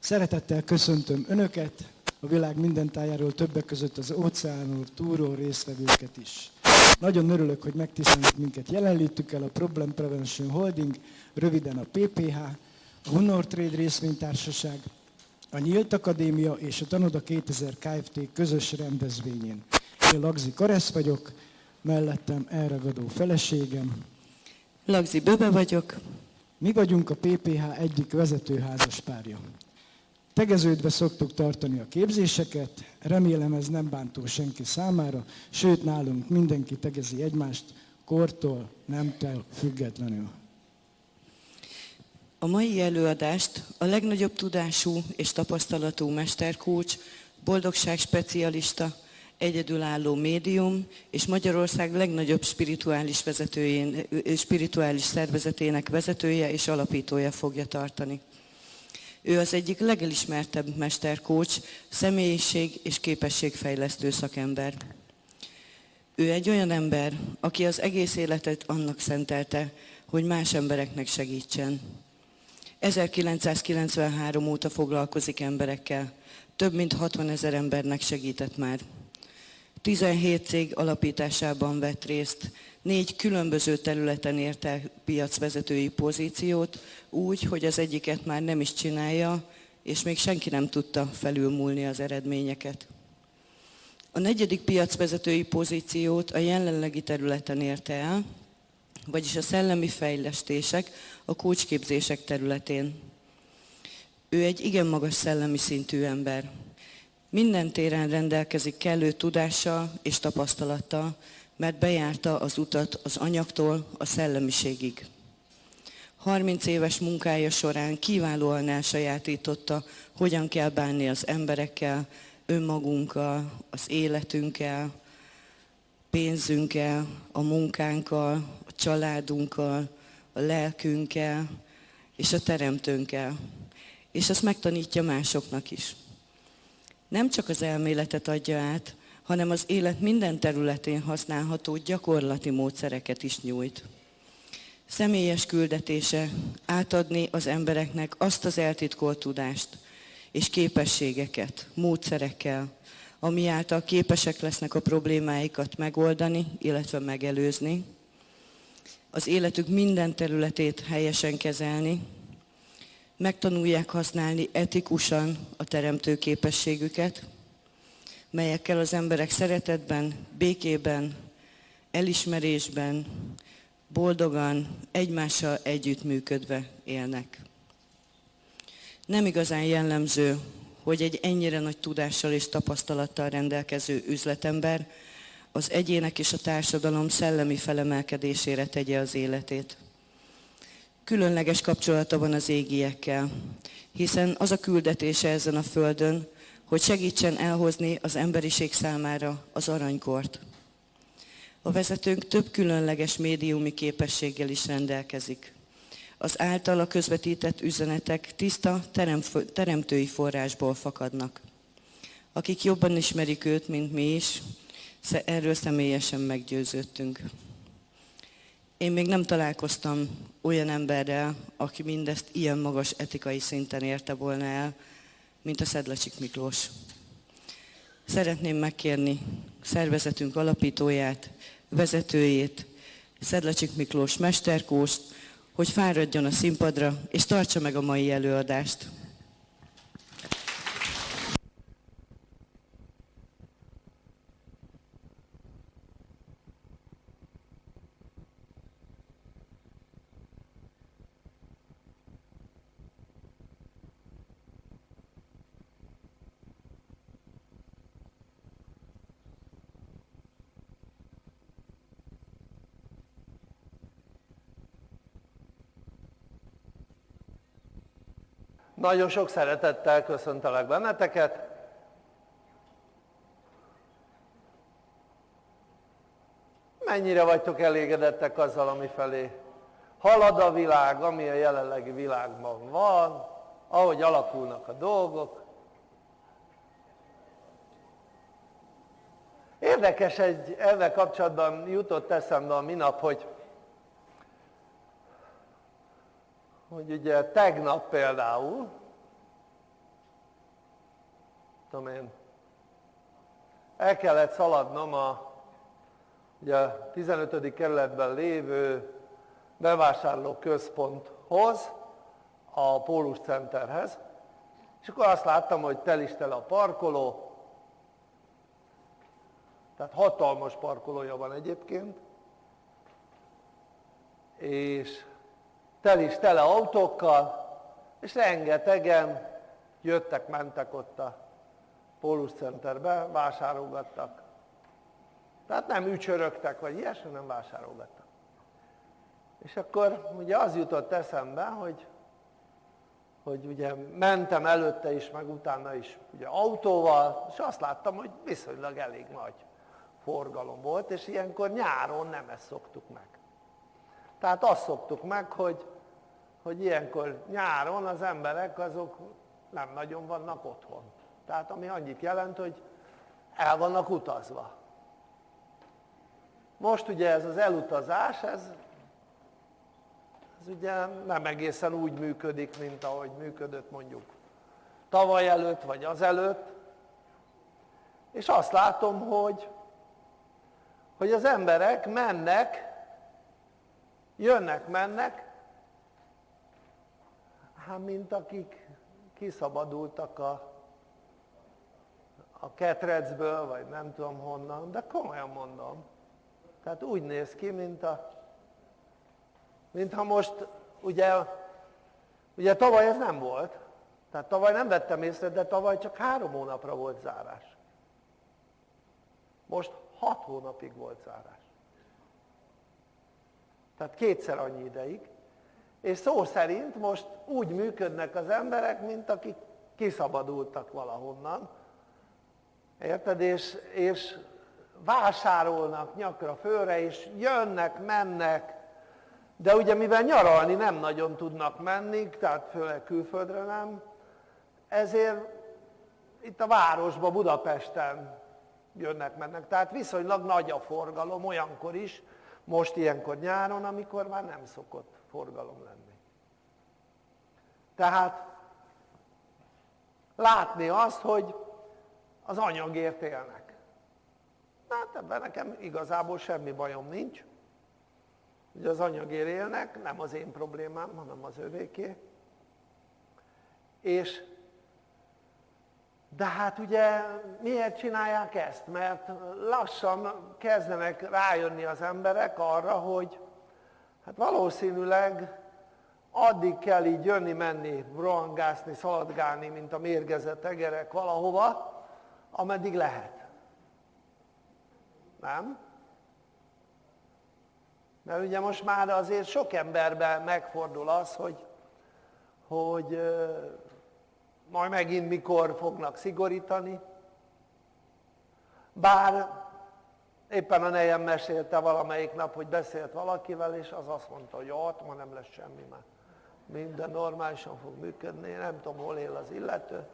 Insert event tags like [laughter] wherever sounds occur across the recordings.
Szeretettel köszöntöm Önöket, a világ minden tájáról többek között az óceánról túró résztvevőket is. Nagyon örülök, hogy megtisztelnek minket jelenlétükkel a Problem Prevention Holding, röviden a PPH, a Honor Trade részvénytársaság, a Nyílt Akadémia és a Tanoda 2000 Kft. közös rendezvényén. Én Lagzi Karesz vagyok, mellettem elragadó feleségem. Lagzi Böbe vagyok. Mi vagyunk a PPH egyik vezető házaspárja. Tegeződve szoktuk tartani a képzéseket, remélem ez nem bántó senki számára, sőt nálunk mindenki tegezi egymást, kortól, nemtől függetlenül. A mai előadást a legnagyobb tudású és tapasztalatú mesterkócs, boldogság specialista, egyedülálló médium és Magyarország legnagyobb spirituális, vezetőjén, spirituális szervezetének vezetője és alapítója fogja tartani. Ő az egyik legelismertebb mesterkócs, személyiség és képességfejlesztő szakember. Ő egy olyan ember, aki az egész életet annak szentelte, hogy más embereknek segítsen. 1993 óta foglalkozik emberekkel, több mint 60 ezer embernek segített már. 17 cég alapításában vett részt, négy különböző területen érte piacvezetői pozíciót, úgy, hogy az egyiket már nem is csinálja, és még senki nem tudta felülmúlni az eredményeket. A negyedik piacvezetői pozíciót a jelenlegi területen érte el, vagyis a szellemi fejlesztések, a kócsképzések területén. Ő egy igen magas szellemi szintű ember. Minden téren rendelkezik kellő tudással és tapasztalattal, mert bejárta az utat az anyagtól a szellemiségig. 30 éves munkája során kiválóan elsajátította, hogyan kell bánni az emberekkel, önmagunkkal, az életünkkel, pénzünkkel, a munkánkkal, a családunkkal, a lelkünkkel és a teremtőnkkel. És azt megtanítja másoknak is. Nem csak az elméletet adja át, hanem az élet minden területén használható gyakorlati módszereket is nyújt. Személyes küldetése átadni az embereknek azt az eltitkolt tudást és képességeket, módszerekkel, ami által képesek lesznek a problémáikat megoldani, illetve megelőzni, az életük minden területét helyesen kezelni, megtanulják használni etikusan a teremtő képességüket, melyekkel az emberek szeretetben, békében, elismerésben, boldogan, egymással együttműködve élnek. Nem igazán jellemző, hogy egy ennyire nagy tudással és tapasztalattal rendelkező üzletember az egyének és a társadalom szellemi felemelkedésére tegye az életét. Különleges kapcsolata van az égiekkel, hiszen az a küldetése ezen a földön, hogy segítsen elhozni az emberiség számára az aranykort. A vezetőnk több különleges médiumi képességgel is rendelkezik. Az általa közvetített üzenetek tiszta teremtői forrásból fakadnak. Akik jobban ismerik őt, mint mi is, erről személyesen meggyőződtünk. Én még nem találkoztam olyan emberrel, aki mindezt ilyen magas etikai szinten érte volna el, mint a Szedlacsik Miklós. Szeretném megkérni szervezetünk alapítóját, vezetőjét, Szedlacsik Miklós mesterkóst, hogy fáradjon a színpadra, és tartsa meg a mai előadást. Nagyon sok szeretettel köszöntelek benneteket. Mennyire vagytok elégedettek azzal, ami felé halad a világ, ami a jelenlegi világban van, ahogy alakulnak a dolgok. Érdekes egy, ezzel kapcsolatban jutott eszembe a minap, hogy hogy ugye tegnap például tudom én, el kellett szaladnom a, ugye a 15. kerületben lévő bevásárló központhoz, a Pólus Centerhez, és akkor azt láttam, hogy tel is tel a parkoló, tehát hatalmas parkolója van egyébként, és tel is tele autókkal, és rengetegen jöttek, mentek ott a Pólus Centerbe, vásárolgattak. Tehát nem ücsörögtek, vagy ilyesmi, nem vásárolgattak. És akkor ugye az jutott eszembe, hogy, hogy ugye mentem előtte is, meg utána is ugye autóval, és azt láttam, hogy viszonylag elég nagy forgalom volt, és ilyenkor nyáron nem ezt szoktuk meg. Tehát azt szoktuk meg, hogy, hogy ilyenkor nyáron az emberek azok nem nagyon vannak otthon. Tehát ami annyit jelent, hogy el vannak utazva. Most ugye ez az elutazás, ez, ez ugye nem egészen úgy működik, mint ahogy működött mondjuk tavaly előtt, vagy az előtt. És azt látom, hogy, hogy az emberek mennek, jönnek, mennek, hát mint akik kiszabadultak a, a ketrecből, vagy nem tudom honnan, de komolyan mondom. Tehát úgy néz ki, mint a, mintha most, ugye, ugye tavaly ez nem volt, tehát tavaly nem vettem észre, de tavaly csak három hónapra volt zárás. Most hat hónapig volt zárás. Tehát kétszer annyi ideig. És szó szerint most úgy működnek az emberek, mint akik kiszabadultak valahonnan. Érted? És, és vásárolnak nyakra fölre, és jönnek, mennek, de ugye mivel nyaralni nem nagyon tudnak menni, tehát főleg külföldre nem, ezért itt a városba, Budapesten jönnek, mennek. Tehát viszonylag nagy a forgalom olyankor is, most ilyenkor nyáron, amikor már nem szokott forgalom lenni. Tehát látni azt, hogy az anyagért élnek. Hát ebben nekem igazából semmi bajom nincs. Ugye az anyagért élnek, nem az én problémám, hanem az övéké. És de hát ugye miért csinálják ezt? Mert lassan kezdenek rájönni az emberek arra, hogy hát valószínűleg addig kell így jönni, menni, rohangászni, szaladgálni, mint a mérgezett egerek valahova, ameddig lehet. Nem? Mert ugye most már azért sok emberben megfordul az, hogy, hogy majd megint mikor fognak szigorítani. Bár éppen a nejem mesélte valamelyik nap, hogy beszélt valakivel, és az azt mondta, hogy ott ma nem lesz semmi már. Minden normálisan fog működni, nem tudom, hol él az illető.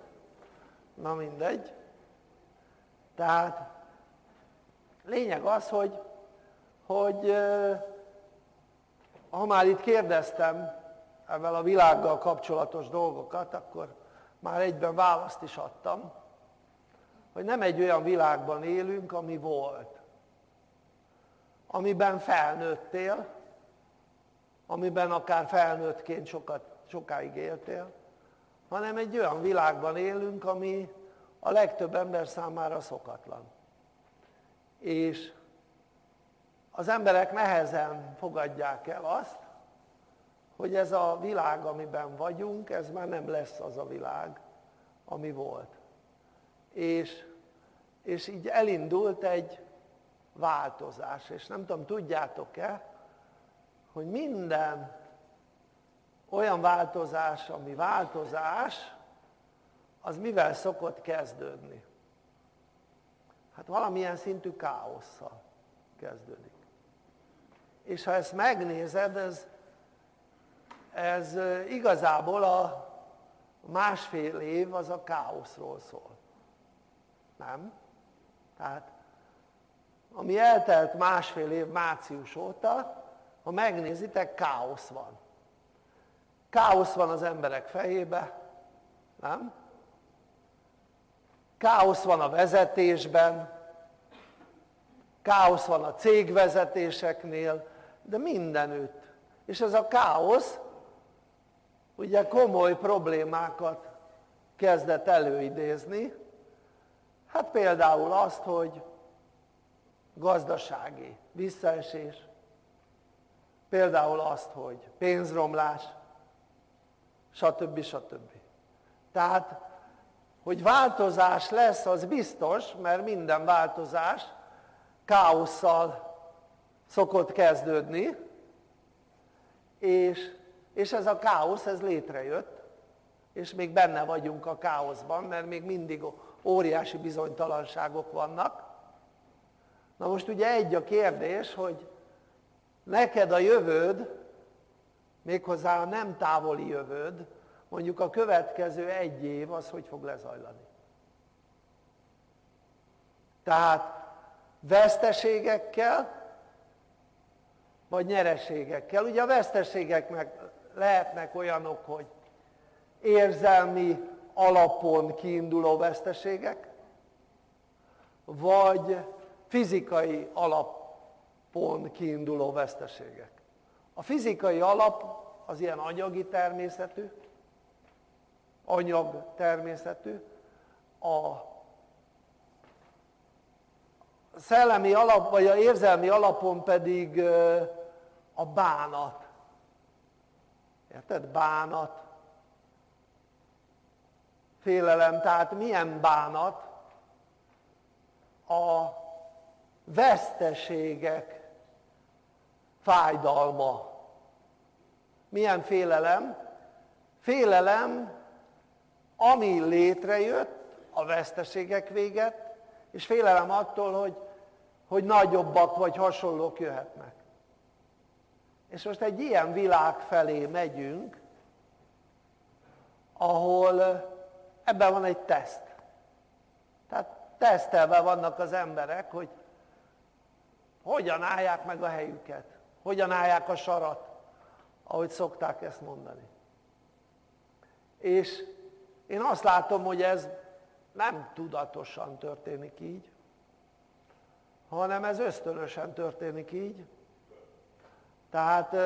Na mindegy. Tehát lényeg az, hogy, hogy ha már itt kérdeztem ezzel a világgal kapcsolatos dolgokat, akkor már egyben választ is adtam, hogy nem egy olyan világban élünk, ami volt, amiben felnőttél, amiben akár felnőttként sokat, sokáig éltél, hanem egy olyan világban élünk, ami a legtöbb ember számára szokatlan. És az emberek nehezen fogadják el azt, hogy ez a világ, amiben vagyunk, ez már nem lesz az a világ, ami volt. És, és így elindult egy változás, és nem tudom, tudjátok-e, hogy minden olyan változás, ami változás, az mivel szokott kezdődni? Hát valamilyen szintű káosszal kezdődik. És ha ezt megnézed, ez ez igazából a másfél év az a káoszról szól. Nem? Tehát ami eltelt másfél év március óta, ha megnézitek, káosz van. Káosz van az emberek fejébe, nem? káosz van a vezetésben, káosz van a cégvezetéseknél, de mindenütt. És ez a káosz ugye komoly problémákat kezdett előidézni, hát például azt, hogy gazdasági visszaesés, például azt, hogy pénzromlás, stb. stb. Tehát, hogy változás lesz, az biztos, mert minden változás káosszal szokott kezdődni, és, és ez a káosz, ez létrejött, és még benne vagyunk a káoszban, mert még mindig óriási bizonytalanságok vannak. Na most ugye egy a kérdés, hogy neked a jövőd, méghozzá a nem távoli jövőd, mondjuk a következő egy év, az hogy fog lezajlani? Tehát veszteségekkel, vagy nyereségekkel. Ugye a veszteségeknek lehetnek olyanok, hogy érzelmi alapon kiinduló veszteségek, vagy fizikai alapon kiinduló veszteségek. A fizikai alap az ilyen anyagi természetű, anyag természetű, a szellemi alap, vagy a érzelmi alapon pedig a bánat. Érted? Bánat. Félelem. Tehát milyen bánat? A veszteségek fájdalma. Milyen félelem? Félelem, ami létrejött a veszteségek véget, és félelem attól, hogy hogy nagyobbak vagy hasonlók jöhetnek. És most egy ilyen világ felé megyünk, ahol ebben van egy teszt. Tehát tesztelve vannak az emberek, hogy hogyan állják meg a helyüket, hogyan állják a sarat, ahogy szokták ezt mondani. És én azt látom, hogy ez nem tudatosan történik így, hanem ez ösztönösen történik így. Tehát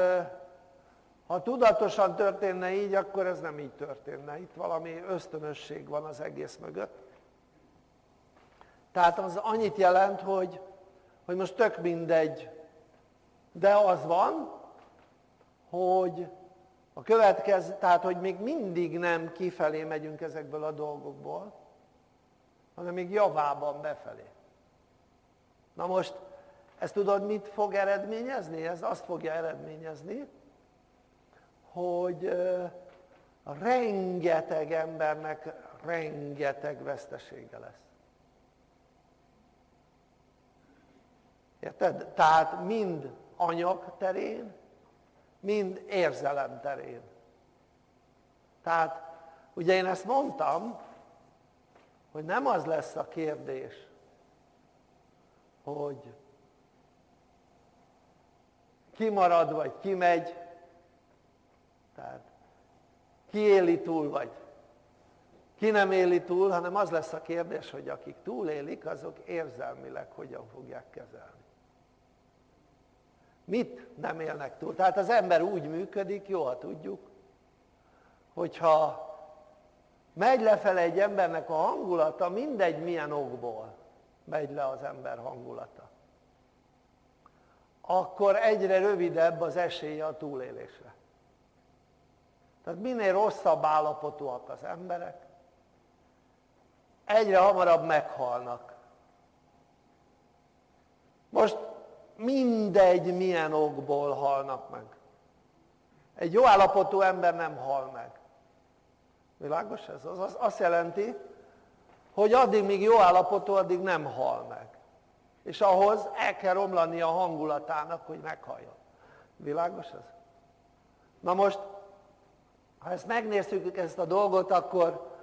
ha tudatosan történne így, akkor ez nem így történne. Itt valami ösztönösség van az egész mögött. Tehát az annyit jelent, hogy, hogy most tök mindegy, de az van, hogy a következő, tehát hogy még mindig nem kifelé megyünk ezekből a dolgokból, hanem még javában befelé. Na most, ezt tudod mit fog eredményezni? Ez azt fogja eredményezni, hogy rengeteg embernek rengeteg vesztesége lesz. Érted? Tehát mind anyag terén, mind érzelem terén. Tehát ugye én ezt mondtam, hogy nem az lesz a kérdés, hogy kimarad vagy kimegy, tehát ki éli túl vagy ki nem éli túl, hanem az lesz a kérdés, hogy akik túlélik, azok érzelmileg hogyan fogják kezelni. Mit nem élnek túl? Tehát az ember úgy működik, jó, ha tudjuk, hogyha megy lefele egy embernek a hangulata, mindegy milyen okból, megy le az ember hangulata akkor egyre rövidebb az esélye a túlélésre. Tehát minél rosszabb állapotúak az emberek, egyre hamarabb meghalnak. Most mindegy milyen okból halnak meg. Egy jó állapotú ember nem hal meg. Világos ez? Az azt jelenti, hogy addig, míg jó állapotú, addig nem hal meg. És ahhoz el kell romlani a hangulatának, hogy meghalljon. Világos ez? Na most, ha ezt megnézzük ezt a dolgot, akkor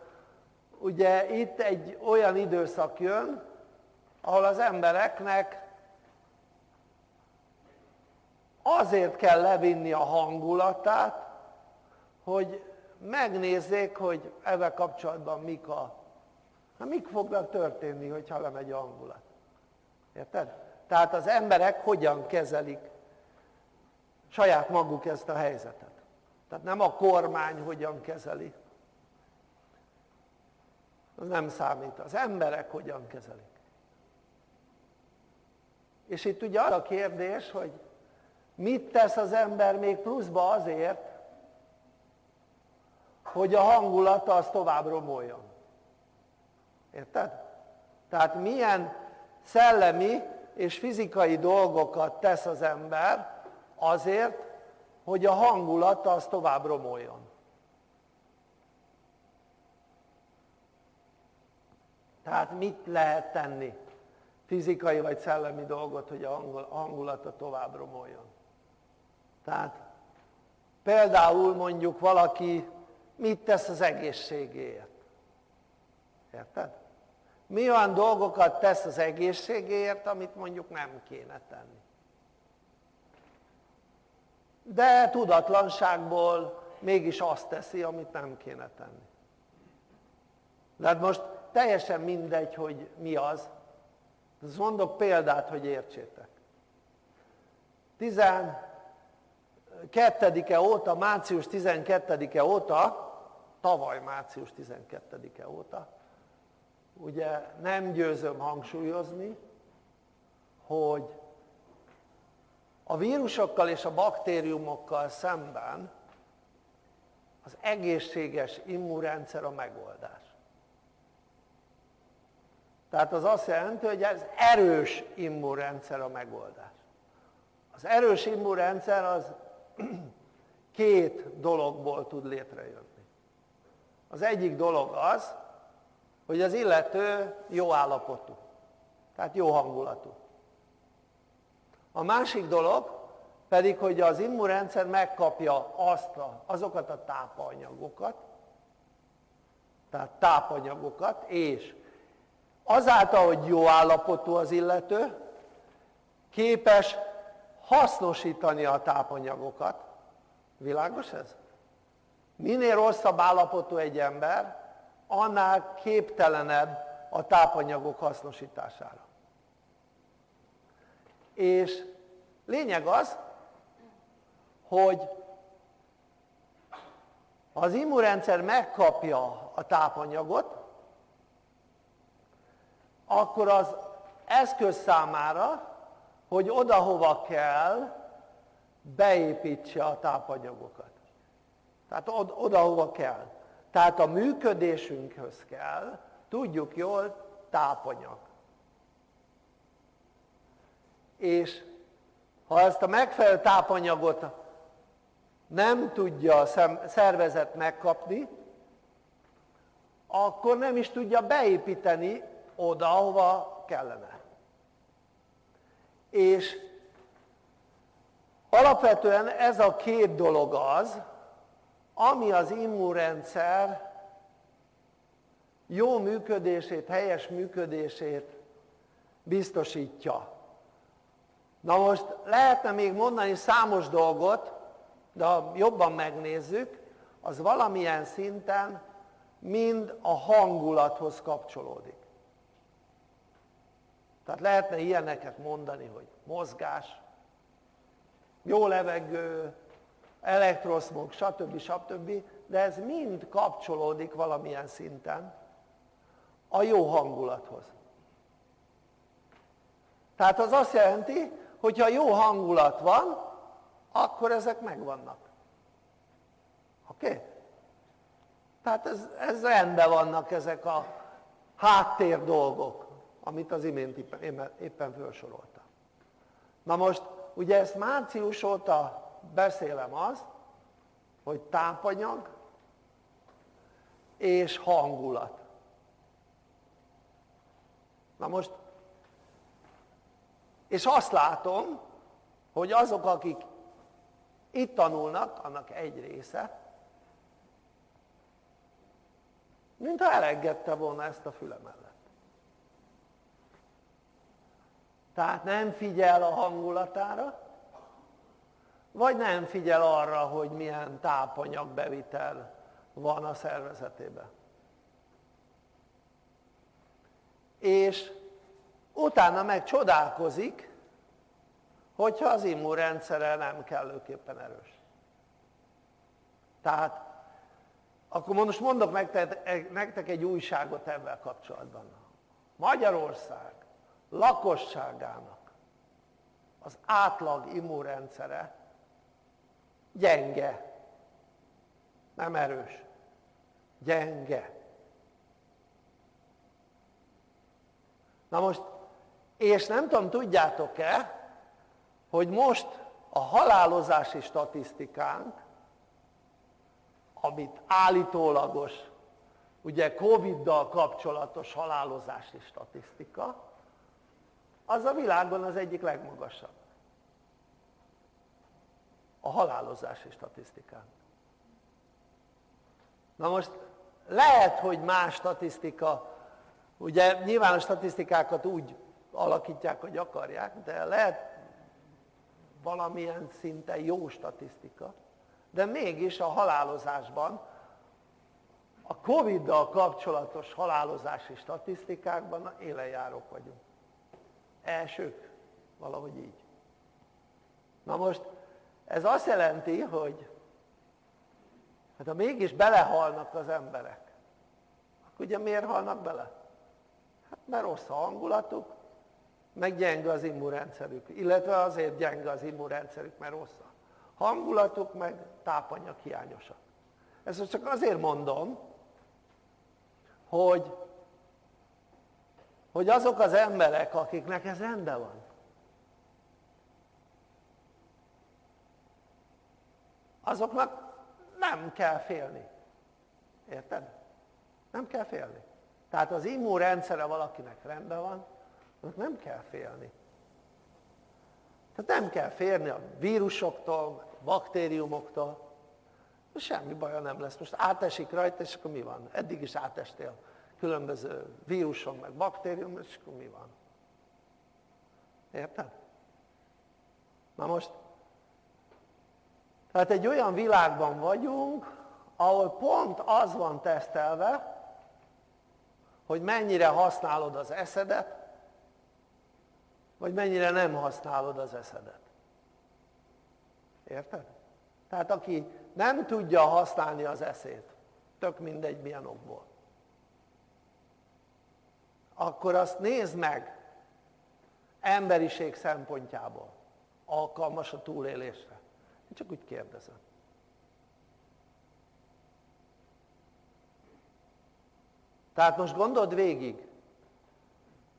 ugye itt egy olyan időszak jön, ahol az embereknek azért kell levinni a hangulatát, hogy megnézzék, hogy ezzel kapcsolatban mik a mik fognak történni, hogyha lemegy a hangulat? Érted? Tehát az emberek hogyan kezelik saját maguk ezt a helyzetet. Tehát nem a kormány hogyan kezeli, az nem számít, az emberek hogyan kezelik. És itt ugye az a kérdés, hogy mit tesz az ember még pluszba azért, hogy a hangulata az tovább romoljon. Érted? Tehát milyen szellemi és fizikai dolgokat tesz az ember azért, hogy a hangulata az tovább romoljon. Tehát mit lehet tenni? Fizikai vagy szellemi dolgot, hogy a hangulata tovább romoljon. Tehát például mondjuk valaki mit tesz az egészségéért? Érted? Mi olyan dolgokat tesz az egészségéért, amit mondjuk nem kéne tenni? De tudatlanságból mégis azt teszi, amit nem kéne tenni. De hát most teljesen mindegy, hogy mi az. mondok példát, hogy értsétek. 12-e óta, március 12-e óta, tavaly március 12-e óta, ugye nem győzöm hangsúlyozni, hogy a vírusokkal és a baktériumokkal szemben az egészséges immunrendszer a megoldás. Tehát az azt jelenti, hogy ez erős immunrendszer a megoldás. Az erős immunrendszer az [clears throat] két dologból tud létrejönni. Az egyik dolog az, hogy az illető jó állapotú, tehát jó hangulatú. A másik dolog pedig, hogy az immunrendszer megkapja azt a, azokat a tápanyagokat, tehát tápanyagokat, és azáltal, hogy jó állapotú az illető, képes hasznosítani a tápanyagokat. Világos ez? Minél rosszabb állapotú egy ember, annál képtelenebb a tápanyagok hasznosítására. És lényeg az, hogy az immunrendszer megkapja a tápanyagot, akkor az eszköz számára, hogy oda-hova kell, beépítse a tápanyagokat. Tehát oda-hova kell. Tehát a működésünkhöz kell, tudjuk jól, tápanyag. És ha ezt a megfelelő tápanyagot nem tudja a szervezet megkapni, akkor nem is tudja beépíteni oda, ahova kellene. És alapvetően ez a két dolog az, ami az immunrendszer jó működését, helyes működését biztosítja. Na most lehetne még mondani számos dolgot, de ha jobban megnézzük, az valamilyen szinten mind a hangulathoz kapcsolódik. Tehát lehetne ilyeneket mondani, hogy mozgás, jó levegő, elektroszmog, stb. stb. De ez mind kapcsolódik valamilyen szinten a jó hangulathoz. Tehát az azt jelenti, hogyha jó hangulat van, akkor ezek megvannak. Oké? Okay? Tehát ez, ez rendben vannak ezek a háttér dolgok amit az imént éppen felsoroltam. Na most, ugye ezt március óta beszélem azt, hogy tápanyag és hangulat. Na most, és azt látom, hogy azok, akik itt tanulnak, annak egy része, mintha elengedte volna ezt a füle mellett. Tehát nem figyel a hangulatára, vagy nem figyel arra, hogy milyen tápanyagbevitel van a szervezetében. és utána meg csodálkozik, hogyha az immunrendszere nem kellőképpen erős. Tehát akkor most mondok nektek egy újságot ebben kapcsolatban. Magyarország lakosságának az átlag immunrendszere gyenge, nem erős, gyenge. Na most, és nem tudom, tudjátok-e, hogy most a halálozási statisztikánk, amit állítólagos, ugye Covid-dal kapcsolatos halálozási statisztika, az a világon az egyik legmagasabb. A halálozási statisztikánk. Na most lehet, hogy más statisztika, ugye nyilván a statisztikákat úgy alakítják, hogy akarják, de lehet valamilyen szinten jó statisztika, de mégis a halálozásban, a Covid-dal kapcsolatos halálozási statisztikákban élenjárók vagyunk. Elsők, valahogy így. Na most ez azt jelenti, hogy hát ha mégis belehalnak az emberek, akkor ugye miért halnak bele? Hát mert rossz a hangulatuk, meg gyenge az immunrendszerük, illetve azért gyenge az immunrendszerük, mert rossz a hangulatuk, meg tápanyag hiányosak. Ezt csak azért mondom, hogy, hogy azok az emberek, akiknek ez rendben van, azoknak nem kell félni. Érted? Nem kell félni. Tehát az immunrendszere valakinek rendben van, nem kell félni. Tehát nem kell félni a vírusoktól, baktériumoktól, semmi baja nem lesz. Most átesik rajta, és akkor mi van? Eddig is átestél különböző víruson, meg baktérium, és akkor mi van? Érted? Na most, tehát egy olyan világban vagyunk, ahol pont az van tesztelve, hogy mennyire használod az eszedet, vagy mennyire nem használod az eszedet. Érted? Tehát aki nem tudja használni az eszét, tök mindegy milyen okból, akkor azt nézd meg emberiség szempontjából, alkalmas a túlélésre. Én csak úgy kérdezem. Tehát most gondold végig,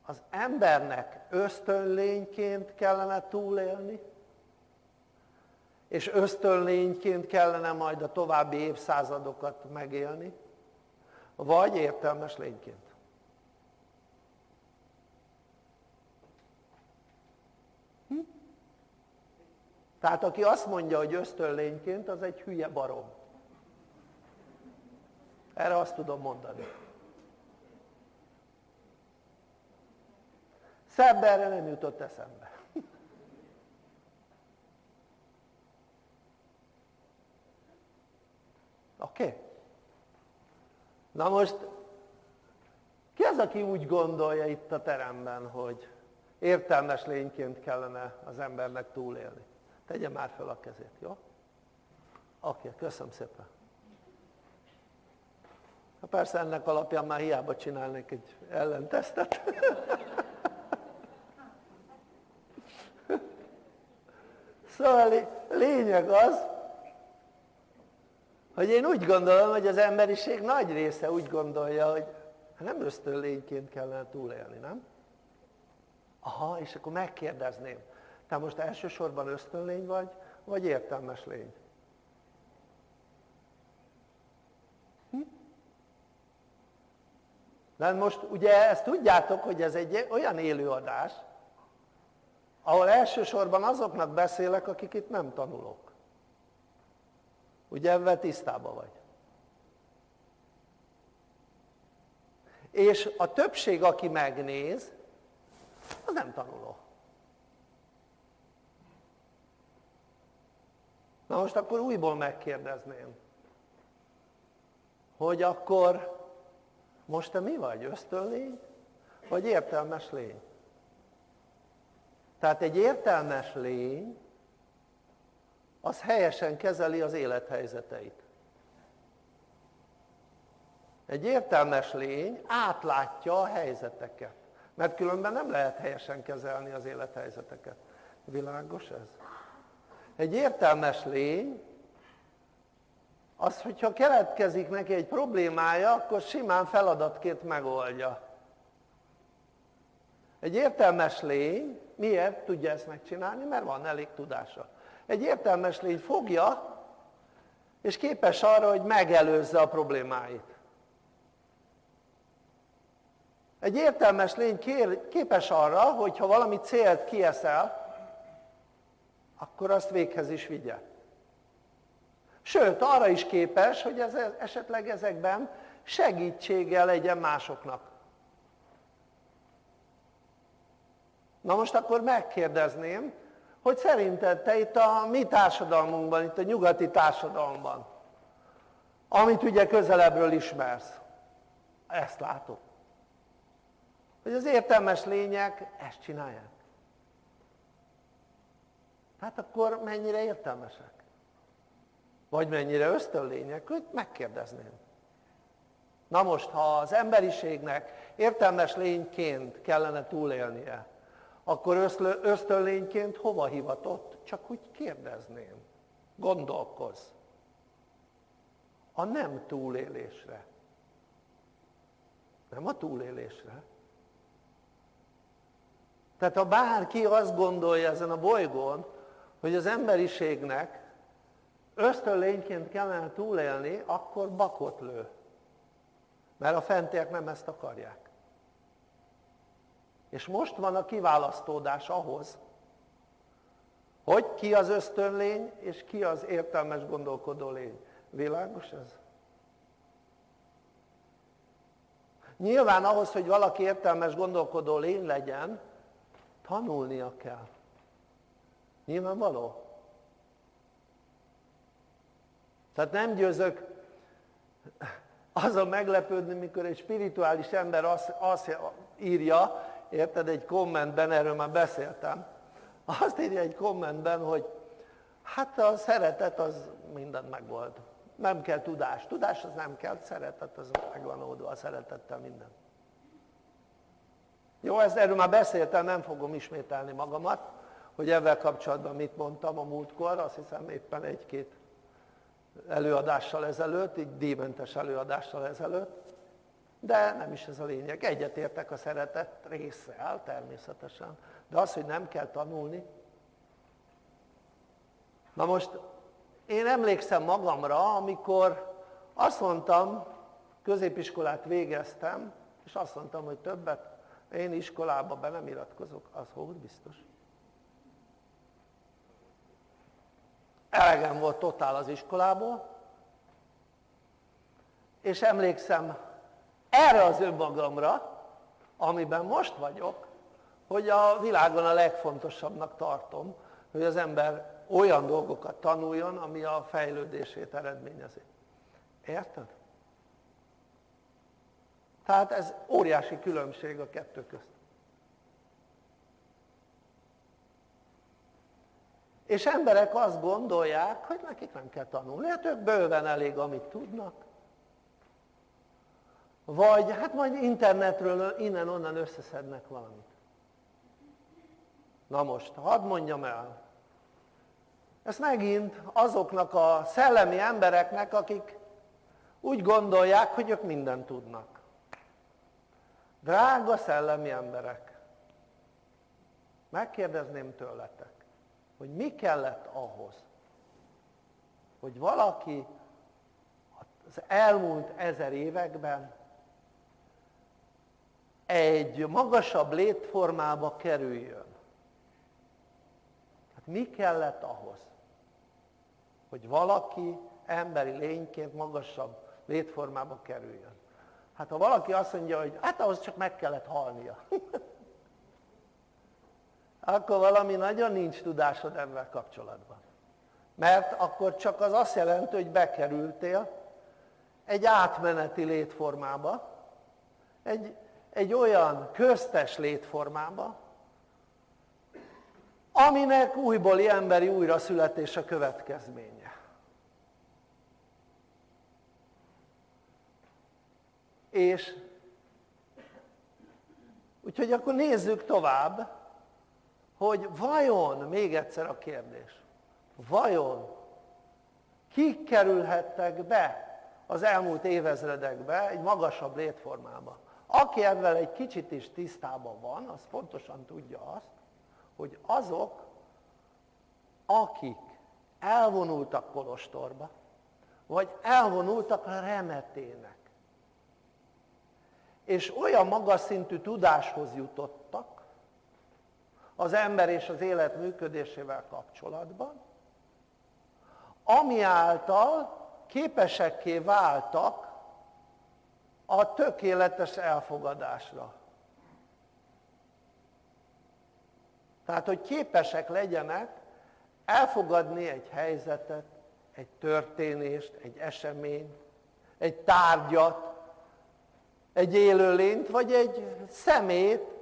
az embernek ösztönlényként kellene túlélni, és ösztönlényként kellene majd a további évszázadokat megélni, vagy értelmes lényként. Tehát aki azt mondja, hogy ösztönlényként, az egy hülye barom. Erre azt tudom mondani. Szebb erre nem jutott eszembe. [laughs] Oké? Okay? Na most, ki az, aki úgy gondolja itt a teremben, hogy értelmes lényként kellene az embernek túlélni? Tegye már fel a kezét, jó? Oké, köszönöm szépen. Ha persze ennek alapján már hiába csinálnék egy ellentesztet. [laughs] Szóval lényeg az, hogy én úgy gondolom, hogy az emberiség nagy része úgy gondolja, hogy nem ösztönlényként kellene túlélni, nem? Aha, és akkor megkérdezném, te most elsősorban ösztönlény vagy, vagy értelmes lény? Hm? Most ugye ezt tudjátok, hogy ez egy olyan élőadás, ahol elsősorban azoknak beszélek, akik itt nem tanulok. Ugye ebben tisztában vagy. És a többség, aki megnéz, az nem tanuló. Na most akkor újból megkérdezném, hogy akkor most te mi vagy, ösztönlény, vagy értelmes lény? Tehát egy értelmes lény, az helyesen kezeli az élethelyzeteit. Egy értelmes lény átlátja a helyzeteket, mert különben nem lehet helyesen kezelni az élethelyzeteket. Világos ez? Egy értelmes lény, az, hogyha keletkezik neki egy problémája, akkor simán feladatként megoldja. Egy értelmes lény miért tudja ezt megcsinálni? Mert van elég tudása. Egy értelmes lény fogja, és képes arra, hogy megelőzze a problémáit. Egy értelmes lény képes arra, hogyha valami célt kieszel, akkor azt véghez is vigye. Sőt, arra is képes, hogy ez, esetleg ezekben segítséggel legyen másoknak. Na most akkor megkérdezném, hogy szerinted te itt a mi társadalmunkban, itt a nyugati társadalomban, amit ugye közelebbről ismersz, ezt látod. Hogy az értelmes lények ezt csinálják. Hát akkor mennyire értelmesek? Vagy mennyire ösztönlények? hogy megkérdezném. Na most, ha az emberiségnek értelmes lényként kellene túlélnie, akkor ösztönlényként hova hivatott? Csak úgy kérdezném. Gondolkozz. A nem túlélésre. Nem a túlélésre. Tehát ha bárki azt gondolja ezen a bolygón, hogy az emberiségnek ösztönlényként kellene túlélni, akkor bakot lő. Mert a fentiek nem ezt akarják. És most van a kiválasztódás ahhoz, hogy ki az ösztönlény, és ki az értelmes gondolkodó lény. Világos ez? Nyilván ahhoz, hogy valaki értelmes gondolkodó lény legyen, tanulnia kell. Nyilvánvaló? Tehát nem győzök azon meglepődni, mikor egy spirituális ember azt, azt írja, érted, egy kommentben, erről már beszéltem, azt írja egy kommentben, hogy hát a szeretet az mindent megvolt. Nem kell tudás. Tudás az nem kell, szeretet az megvan oldva, a szeretettel minden. Jó, ezt erről már beszéltem, nem fogom ismételni magamat, hogy ebben kapcsolatban mit mondtam a múltkor, azt hiszem éppen egy-két előadással ezelőtt, így díjmentes előadással ezelőtt, de nem is ez a lényeg. Egyetértek a szeretet résszel természetesen, de az, hogy nem kell tanulni. Na most én emlékszem magamra, amikor azt mondtam, középiskolát végeztem, és azt mondtam, hogy többet én iskolába be nem iratkozok, az hogy biztos. Elegem volt totál az iskolából, és emlékszem erre az önmagamra, amiben most vagyok, hogy a világon a legfontosabbnak tartom, hogy az ember olyan dolgokat tanuljon, ami a fejlődését eredményezi. Érted? Tehát ez óriási különbség a kettő közt. És emberek azt gondolják, hogy nekik nem kell tanulni, hát ők bőven elég, amit tudnak. Vagy hát majd internetről innen-onnan összeszednek valamit. Na most, hadd mondjam el, ezt megint azoknak a szellemi embereknek, akik úgy gondolják, hogy ők mindent tudnak. Drága szellemi emberek, megkérdezném tőletek, hogy mi kellett ahhoz, hogy valaki az elmúlt ezer években egy magasabb létformába kerüljön. Hát mi kellett ahhoz, hogy valaki emberi lényként magasabb létformába kerüljön? Hát ha valaki azt mondja, hogy hát ahhoz csak meg kellett halnia, [laughs] akkor valami nagyon nincs tudásod ebben kapcsolatban. Mert akkor csak az azt jelenti, hogy bekerültél egy átmeneti létformába, egy, egy olyan köztes létformába, aminek újbóli emberi újraszületés a következménye. És úgyhogy akkor nézzük tovább, hogy vajon, még egyszer a kérdés, vajon kik kerülhettek be az elmúlt évezredekbe egy magasabb létformába? Aki ebben egy kicsit is tisztában van, az pontosan tudja azt, hogy azok, akik elvonultak Kolostorba, vagy elvonultak a remetének, és olyan magas szintű tudáshoz jutottak az ember és az élet működésével kapcsolatban, ami által képesekké váltak a tökéletes elfogadásra. Tehát, hogy képesek legyenek elfogadni egy helyzetet, egy történést, egy eseményt, egy tárgyat, egy élőlényt, vagy egy szemét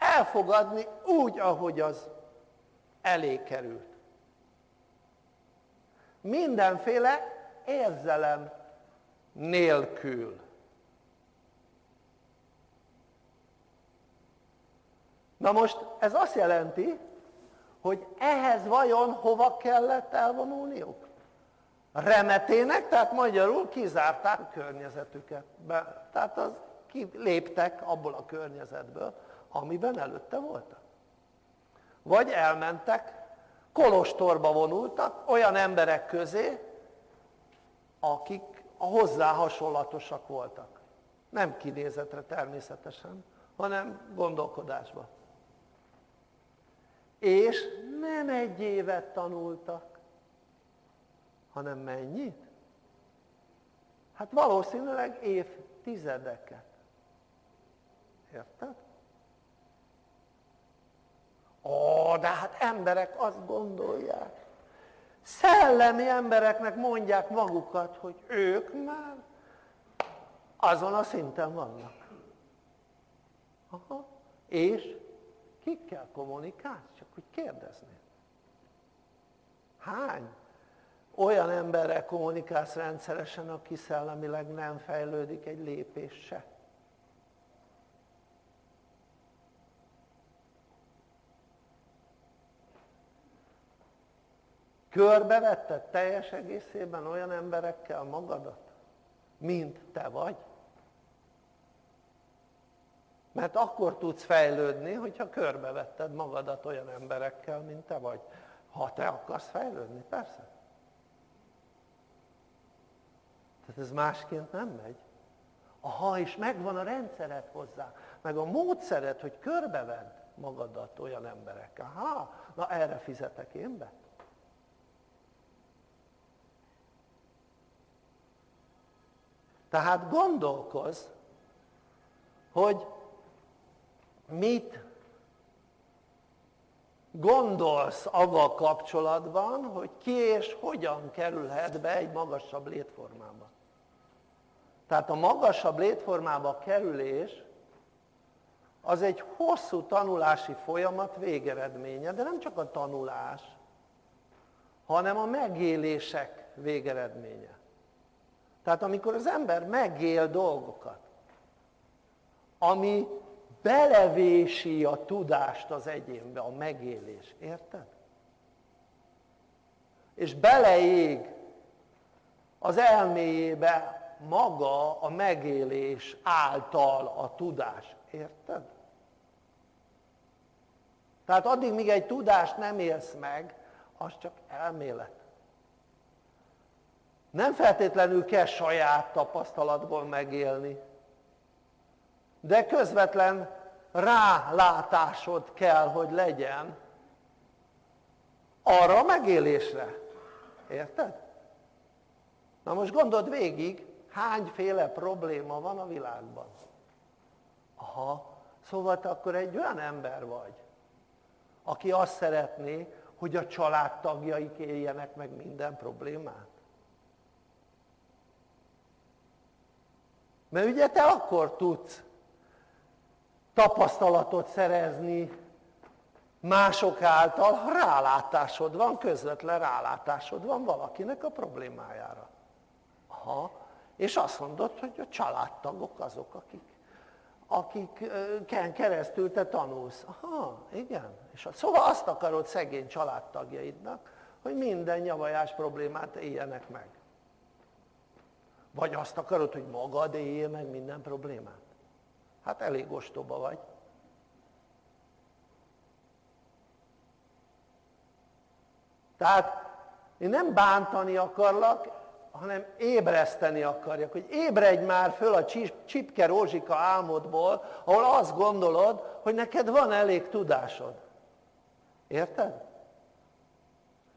elfogadni úgy, ahogy az elé került. Mindenféle érzelem nélkül. Na most ez azt jelenti, hogy ehhez vajon hova kellett elvonulniuk? Remetének, tehát magyarul kizárták a környezetüket. Be, tehát az léptek abból a környezetből, amiben előtte voltak. Vagy elmentek, kolostorba vonultak olyan emberek közé, akik a hozzá hasonlatosak voltak. Nem kinézetre természetesen, hanem gondolkodásba és nem egy évet tanultak, hanem mennyit? Hát valószínűleg évtizedeket. Érted? Ó, de hát emberek azt gondolják, szellemi embereknek mondják magukat, hogy ők már azon a szinten vannak. Aha. És kikkel kommunikálsz? Csak úgy kérdezni. Hány olyan emberrel kommunikálsz rendszeresen, aki szellemileg nem fejlődik egy lépés se? Körbevetted teljes egészében olyan emberekkel magadat, mint te vagy? Mert akkor tudsz fejlődni, hogyha körbevetted magadat olyan emberekkel, mint te vagy. Ha te akarsz fejlődni, persze. Tehát ez másként nem megy. Ha is megvan a rendszered hozzá, meg a módszered, hogy körbevedd magadat olyan emberekkel. Ha, na erre fizetek én be. Tehát gondolkozz, hogy mit gondolsz avval kapcsolatban, hogy ki és hogyan kerülhet be egy magasabb létformába. Tehát a magasabb létformába kerülés az egy hosszú tanulási folyamat végeredménye, de nem csak a tanulás, hanem a megélések végeredménye. Tehát amikor az ember megél dolgokat, ami belevési a tudást az egyénbe, a megélés, érted? És beleég az elméjébe maga a megélés által a tudás, érted? Tehát addig, míg egy tudást nem élsz meg, az csak elmélet. Nem feltétlenül kell saját tapasztalatból megélni, de közvetlen rálátásod kell, hogy legyen arra a megélésre. Érted? Na most gondold végig, hányféle probléma van a világban. Aha, szóval te akkor egy olyan ember vagy, aki azt szeretné, hogy a családtagjaik éljenek meg minden problémát. Mert ugye te akkor tudsz tapasztalatot szerezni mások által, ha rálátásod van, közvetlen rálátásod van valakinek a problémájára. Aha. És azt mondod, hogy a családtagok azok, akik, akiken keresztül te tanulsz. Aha, igen. És szóval azt akarod szegény családtagjaidnak, hogy minden nyavajás problémát éljenek meg. Vagy azt akarod, hogy magad éljél meg minden problémát? Hát elég ostoba vagy. Tehát én nem bántani akarlak, hanem ébreszteni akarjak, hogy ébredj már föl a csipke rózsika álmodból, ahol azt gondolod, hogy neked van elég tudásod. Érted?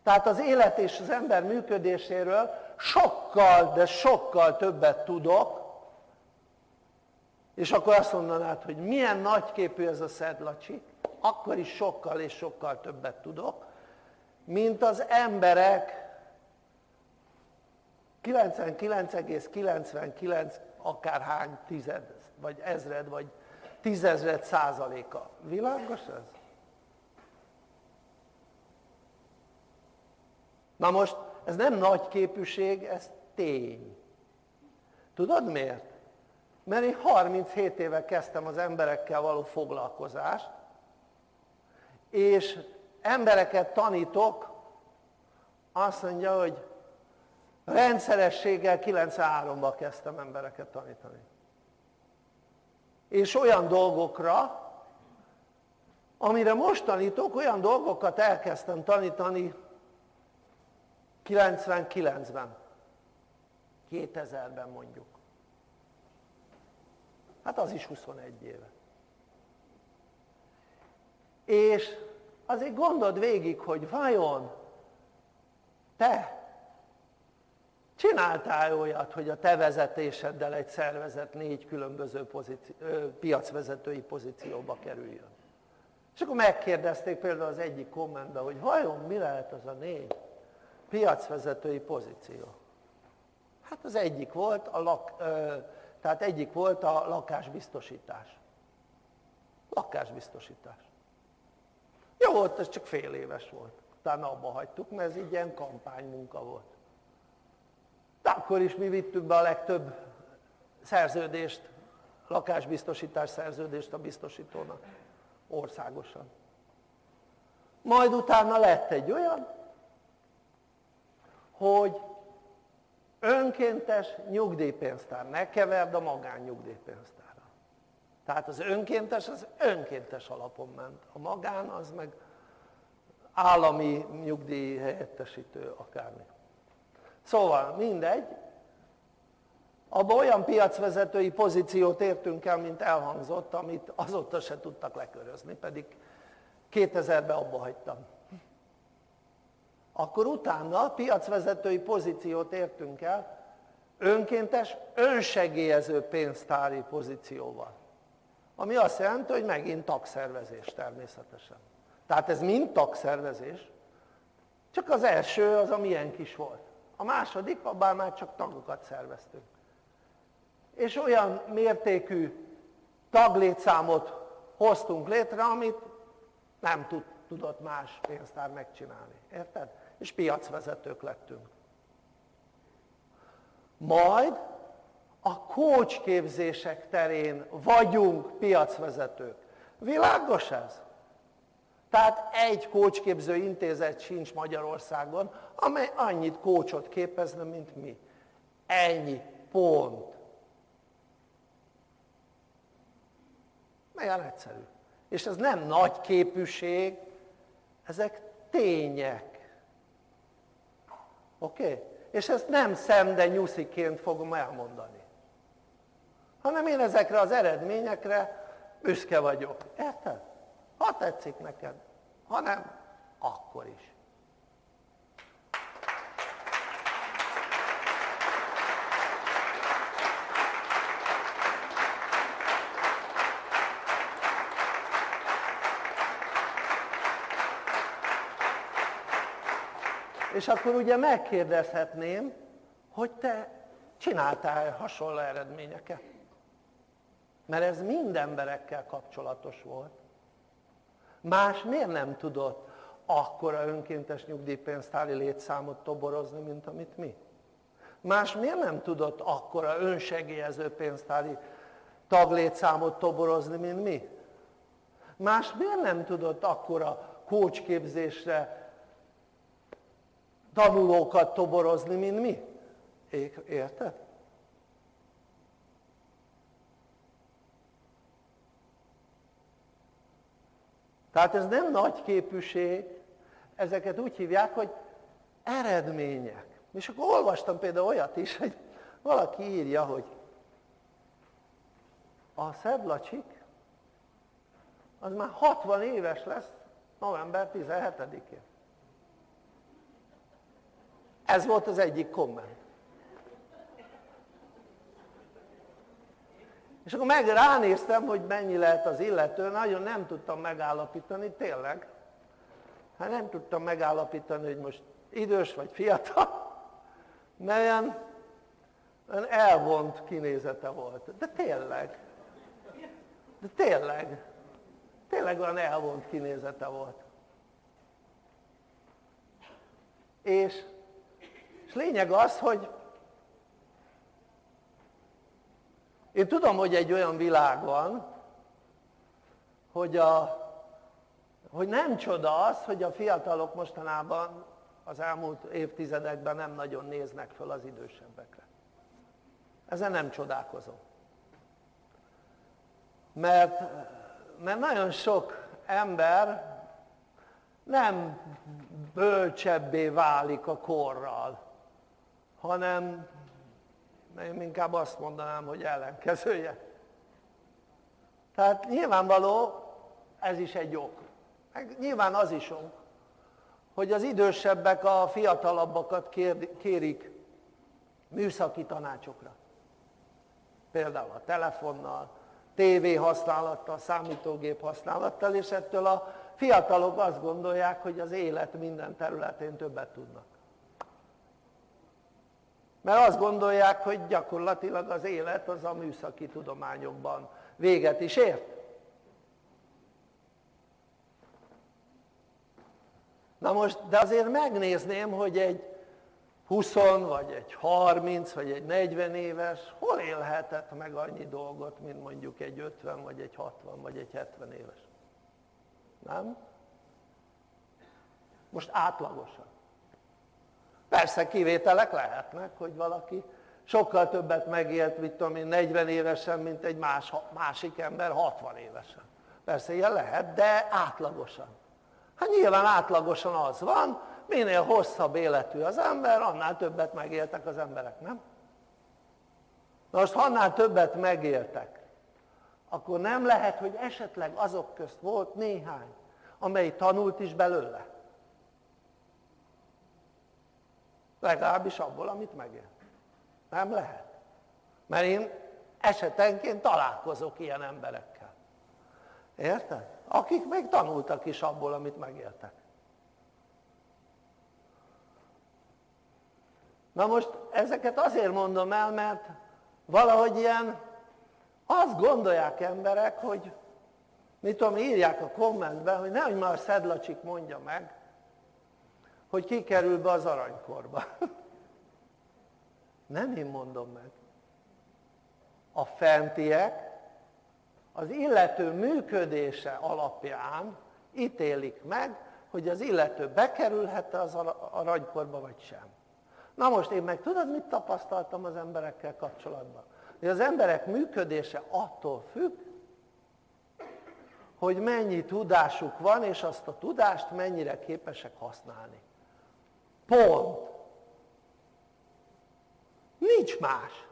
Tehát az élet és az ember működéséről sokkal, de sokkal többet tudok, és akkor azt mondanád, hogy milyen nagyképű ez a szedlacsi, akkor is sokkal és sokkal többet tudok, mint az emberek 99,99 akárhány tized, vagy ezred, vagy tízezred százaléka. Világos ez? Na most, ez nem nagy képűség, ez tény. Tudod miért? Mert én 37 éve kezdtem az emberekkel való foglalkozást, és embereket tanítok, azt mondja, hogy rendszerességgel 93-ban kezdtem embereket tanítani. És olyan dolgokra, amire most tanítok, olyan dolgokat elkezdtem tanítani 99-ben, 2000-ben mondjuk. Hát az is 21 éve. És azért gondold végig, hogy vajon te csináltál olyat, hogy a te vezetéseddel egy szervezet négy különböző pozíció, piacvezetői pozícióba kerüljön. És akkor megkérdezték például az egyik kommentben, hogy vajon mi lehet az a négy piacvezetői pozíció. Hát az egyik volt a, lak, tehát egyik volt a lakásbiztosítás. Lakásbiztosítás. Jó volt, ez csak fél éves volt. Utána abba hagytuk, mert ez így ilyen kampánymunka volt. De akkor is mi vittük be a legtöbb szerződést, lakásbiztosítás szerződést a biztosítónak országosan. Majd utána lett egy olyan, hogy önkéntes nyugdíjpénztár, ne keverd a magánnyugdíjpénztárra. Tehát az önkéntes, az önkéntes alapon ment. A magán az meg állami nyugdíj helyettesítő akármi. Szóval mindegy, abban olyan piacvezetői pozíciót értünk el, mint elhangzott, amit azóta se tudtak lekörözni, pedig 2000-ben abba hagytam. Akkor utána piacvezetői pozíciót értünk el, önkéntes, önsegélyező pénztári pozícióval. Ami azt jelenti, hogy megint tagszervezés természetesen. Tehát ez mind tagszervezés, csak az első az a milyen kis volt. A második, abban már csak tagokat szerveztünk. És olyan mértékű taglétszámot hoztunk létre, amit nem tud, tudott más pénztár megcsinálni. Érted? És piacvezetők lettünk. Majd a kócsképzések terén vagyunk piacvezetők. Világos ez? Tehát egy kócsképző intézet sincs Magyarországon, amely annyit kócsot képezne, mint mi. Ennyi. Pont. Milyen egyszerű. És ez nem nagy képűség, ezek tények. Oké? Okay? És ezt nem szemde nyusziként fogom elmondani. Hanem én ezekre az eredményekre büszke vagyok. Érted? Ha tetszik neked, ha nem, akkor is. És akkor ugye megkérdezhetném, hogy te csináltál hasonló eredményeket? Mert ez mind emberekkel kapcsolatos volt. Más miért nem tudott akkora önkéntes nyugdíjpénztári létszámot toborozni, mint amit mi? Más miért nem tudott akkora önsegélyező pénztári taglétszámot toborozni, mint mi? Más miért nem tudott akkora kócsképzésre tanulókat toborozni, mint mi? Érted? Tehát ez nem nagy képűség, ezeket úgy hívják, hogy eredmények. És akkor olvastam például olyat is, hogy valaki írja, hogy a Szedlacsik az már 60 éves lesz november 17-én. Ez volt az egyik komment. És akkor meg ránéztem, hogy mennyi lehet az illető, nagyon nem tudtam megállapítani, tényleg. Hát nem tudtam megállapítani, hogy most idős vagy fiatal, mert olyan, olyan elvont kinézete volt. De tényleg. De tényleg. Tényleg olyan elvont kinézete volt. És, és lényeg az, hogy Én tudom, hogy egy olyan világ van, hogy, a, hogy nem csoda az, hogy a fiatalok mostanában az elmúlt évtizedekben nem nagyon néznek föl az idősebbekre. Ezen nem csodálkozom. Mert, mert nagyon sok ember nem bölcsebbé válik a korral, hanem én inkább azt mondanám, hogy ellenkezője. Tehát nyilvánvaló, ez is egy ok. Meg nyilván az is ok, hogy az idősebbek a fiatalabbakat kérik műszaki tanácsokra. Például a telefonnal, tévé használattal, számítógép használattal, és ettől a fiatalok azt gondolják, hogy az élet minden területén többet tudnak mert azt gondolják hogy gyakorlatilag az élet az a műszaki tudományokban véget is ért. Na most de azért megnézném hogy egy 20 vagy egy 30 vagy egy 40 éves hol élhetett meg annyi dolgot mint mondjuk egy 50 vagy egy 60 vagy egy 70 éves? Nem? most átlagosan Persze kivételek lehetnek, hogy valaki sokkal többet megélt, mit tudom én, 40 évesen, mint egy más, másik ember 60 évesen. Persze ilyen lehet, de átlagosan. Hát nyilván átlagosan az van, minél hosszabb életű az ember, annál többet megéltek az emberek, nem? Na most annál többet megéltek, akkor nem lehet, hogy esetleg azok közt volt néhány, amely tanult is belőle. Legalábbis abból, amit megél. Nem lehet. Mert én esetenként találkozok ilyen emberekkel. Érted? Akik még tanultak is abból, amit megéltek. Na most ezeket azért mondom el, mert valahogy ilyen azt gondolják emberek, hogy mit tudom, írják a kommentben, hogy nehogy már Szedlacsik mondja meg, hogy ki kerül be az aranykorba. [laughs] Nem én mondom meg. A fentiek az illető működése alapján ítélik meg, hogy az illető bekerülhet az aranykorba vagy sem. Na most én meg tudod mit tapasztaltam az emberekkel kapcsolatban? Hogy az emberek működése attól függ, hogy mennyi tudásuk van, és azt a tudást mennyire képesek használni. Pont. Nincs más.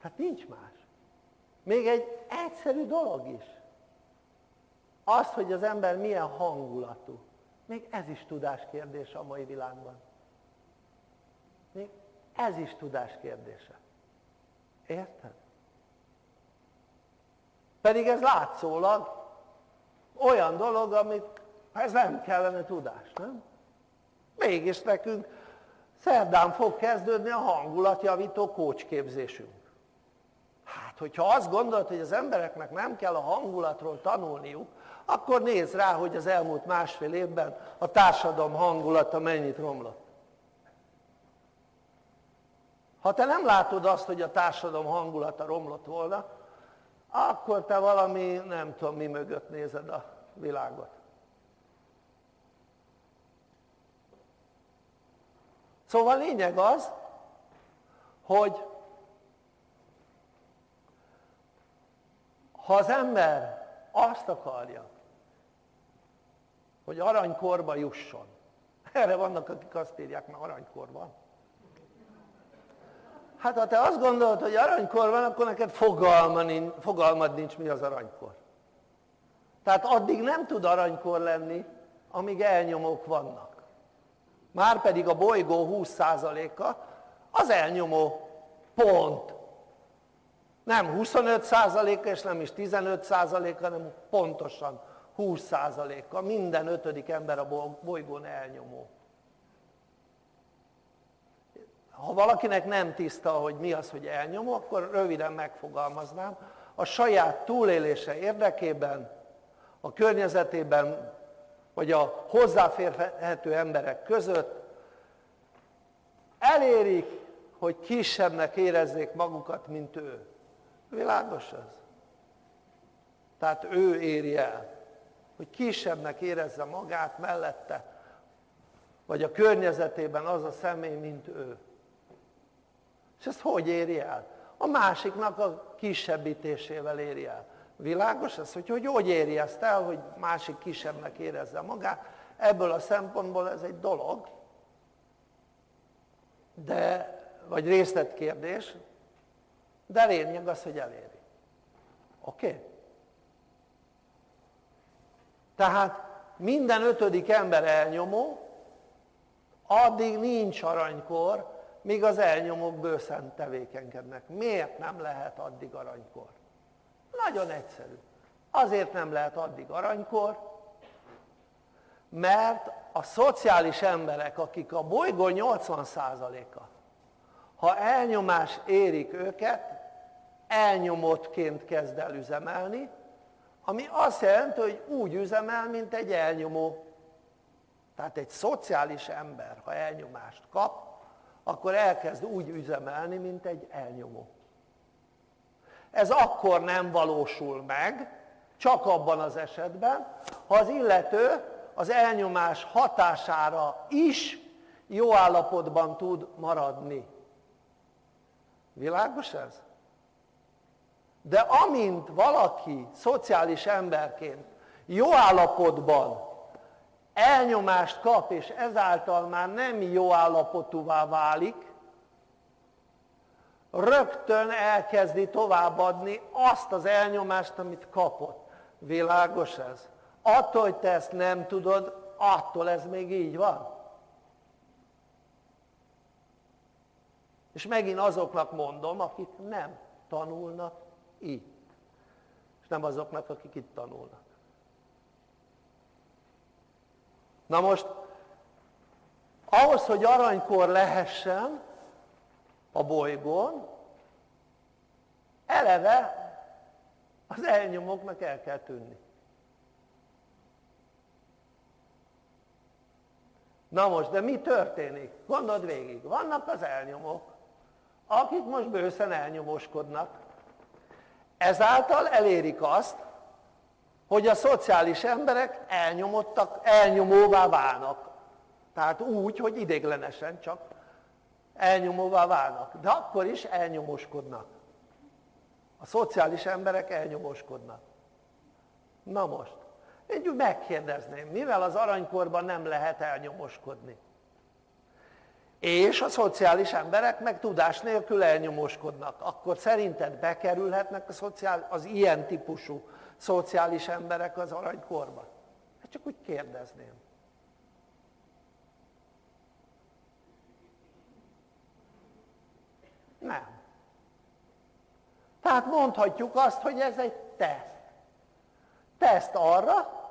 Hát nincs más. Még egy egyszerű dolog is. Az, hogy az ember milyen hangulatú. Még ez is tudás kérdése a mai világban. Még ez is tudás kérdése. Érted? Pedig ez látszólag olyan dolog, amit ez nem kellene tudás, nem? Mégis nekünk szerdán fog kezdődni a hangulatjavító kócsképzésünk. Hát hogyha azt gondolod, hogy az embereknek nem kell a hangulatról tanulniuk, akkor nézz rá, hogy az elmúlt másfél évben a társadalom hangulata mennyit romlott. Ha te nem látod azt, hogy a társadalom hangulata romlott volna, akkor te valami, nem tudom mi mögött nézed a világot. Szóval lényeg az, hogy ha az ember azt akarja, hogy aranykorba jusson, [laughs] erre vannak, akik azt írják, mert aranykorban. Hát ha te azt gondolod, hogy aranykor van, akkor neked fogalmad nincs, mi az aranykor. Tehát addig nem tud aranykor lenni, amíg elnyomók vannak. Márpedig a bolygó 20%-a az elnyomó pont. Nem 25%-a és nem is 15%-a, hanem pontosan 20%-a. Minden ötödik ember a bolygón elnyomó. Ha valakinek nem tiszta, hogy mi az, hogy elnyomó, akkor röviden megfogalmaznám. A saját túlélése érdekében, a környezetében, vagy a hozzáférhető emberek között elérik, hogy kisebbnek érezzék magukat, mint ő. Világos ez? Tehát ő éri el, hogy kisebbnek érezze magát mellette, vagy a környezetében az a személy, mint ő. És ezt hogy éri el? A másiknak a kisebbítésével éri el. Világos ez, hogy hogy, hogy éri ezt el, hogy másik kisebbnek érezze magát? Ebből a szempontból ez egy dolog, de, vagy részletkérdés, de lényeg az, hogy eléri. Oké? Okay? Tehát minden ötödik ember elnyomó, addig nincs aranykor, míg az elnyomók bőszen tevékenykednek. Miért nem lehet addig aranykor? Nagyon egyszerű. Azért nem lehet addig aranykor, mert a szociális emberek, akik a bolygó 80%-a, ha elnyomás érik őket, elnyomottként kezd el üzemelni, ami azt jelenti, hogy úgy üzemel, mint egy elnyomó. Tehát egy szociális ember, ha elnyomást kap, akkor elkezd úgy üzemelni, mint egy elnyomó. Ez akkor nem valósul meg, csak abban az esetben, ha az illető az elnyomás hatására is jó állapotban tud maradni. Világos ez? De amint valaki szociális emberként jó állapotban elnyomást kap, és ezáltal már nem jó állapotúvá válik, rögtön elkezdi továbbadni azt az elnyomást, amit kapott. Világos ez? Attól, hogy te ezt nem tudod, attól ez még így van. És megint azoknak mondom, akik nem tanulnak így. És nem azoknak, akik itt tanulnak. Na most, ahhoz, hogy aranykor lehessen a bolygón, eleve az elnyomóknak el kell tűnni. Na most, de mi történik? Gondold végig, vannak az elnyomók, akik most bőszen elnyomoskodnak. Ezáltal elérik azt, hogy a szociális emberek elnyomottak, elnyomóvá válnak. Tehát úgy, hogy idéglenesen csak elnyomóvá válnak. De akkor is elnyomoskodnak. A szociális emberek elnyomoskodnak. Na most, én megkérdezném, mivel az aranykorban nem lehet elnyomoskodni? És a szociális emberek meg tudás nélkül elnyomoskodnak, akkor szerinted bekerülhetnek a szociál, az ilyen típusú szociális emberek az aranykorba? Hát csak úgy kérdezném. Nem. Tehát mondhatjuk azt, hogy ez egy teszt. Teszt arra,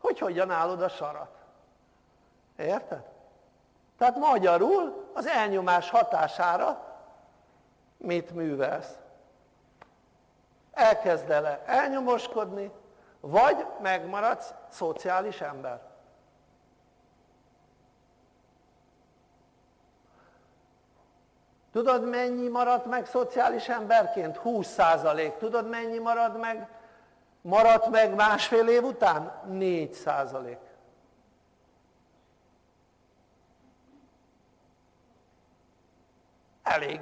hogy hogyan állod a sarat. Érted? Tehát magyarul az elnyomás hatására mit művelsz? elkezdele elnyomoskodni, vagy megmaradsz szociális ember. Tudod mennyi maradt meg szociális emberként? 20 százalék. Tudod mennyi marad meg, maradt meg másfél év után? 4 százalék. Elég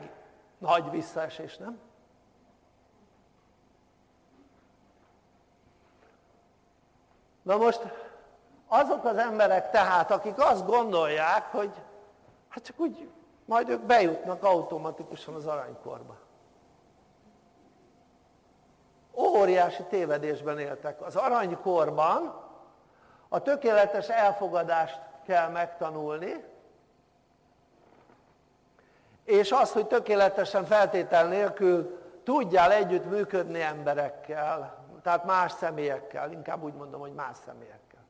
nagy visszaesés, nem? Na most azok az emberek tehát, akik azt gondolják, hogy hát csak úgy majd ők bejutnak automatikusan az aranykorba. Óriási tévedésben éltek. Az aranykorban a tökéletes elfogadást kell megtanulni, és az, hogy tökéletesen feltétel nélkül tudjál együtt működni emberekkel, tehát más személyekkel, inkább úgy mondom, hogy más személyekkel.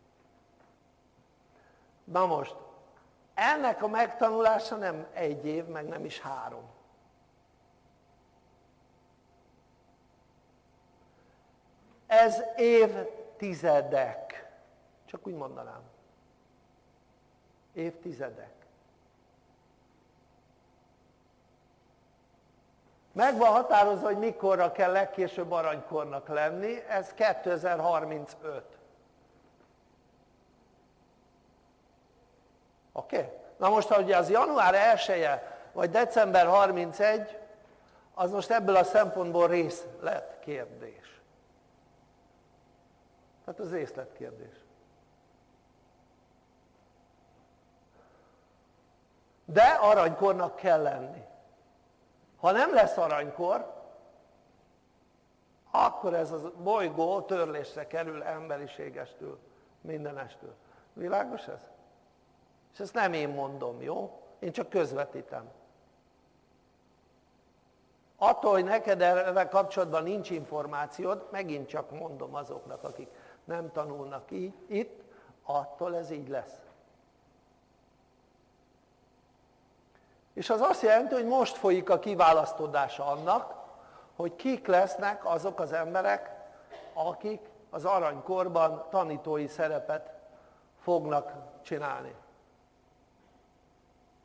Na most, ennek a megtanulása nem egy év, meg nem is három. Ez évtizedek. Csak úgy mondanám. Évtizedek. Meg van határozva, hogy mikorra kell legkésőbb aranykornak lenni, ez 2035. Oké? Na most, hogy az január 1 -e, vagy december 31, az most ebből a szempontból részletkérdés. Tehát az részletkérdés. De aranykornak kell lenni. Ha nem lesz aranykor, akkor ez a bolygó törlésre kerül emberiségestől, mindenestől. Világos ez? És ezt nem én mondom, jó? Én csak közvetítem. Attól, hogy neked erre kapcsolatban nincs információd, megint csak mondom azoknak, akik nem tanulnak így, itt, attól ez így lesz. És az azt jelenti, hogy most folyik a kiválasztódása annak, hogy kik lesznek azok az emberek, akik az aranykorban tanítói szerepet fognak csinálni.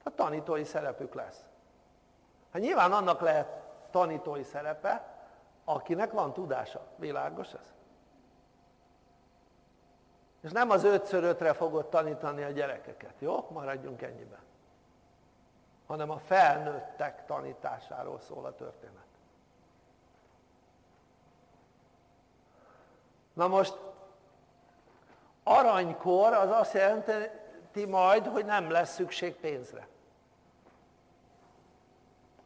A tanítói szerepük lesz. Hát nyilván annak lehet tanítói szerepe, akinek van tudása. Világos ez? És nem az 5 ötre fogod tanítani a gyerekeket, jó? Maradjunk ennyiben hanem a felnőttek tanításáról szól a történet. Na most aranykor az azt jelenti majd, hogy nem lesz szükség pénzre.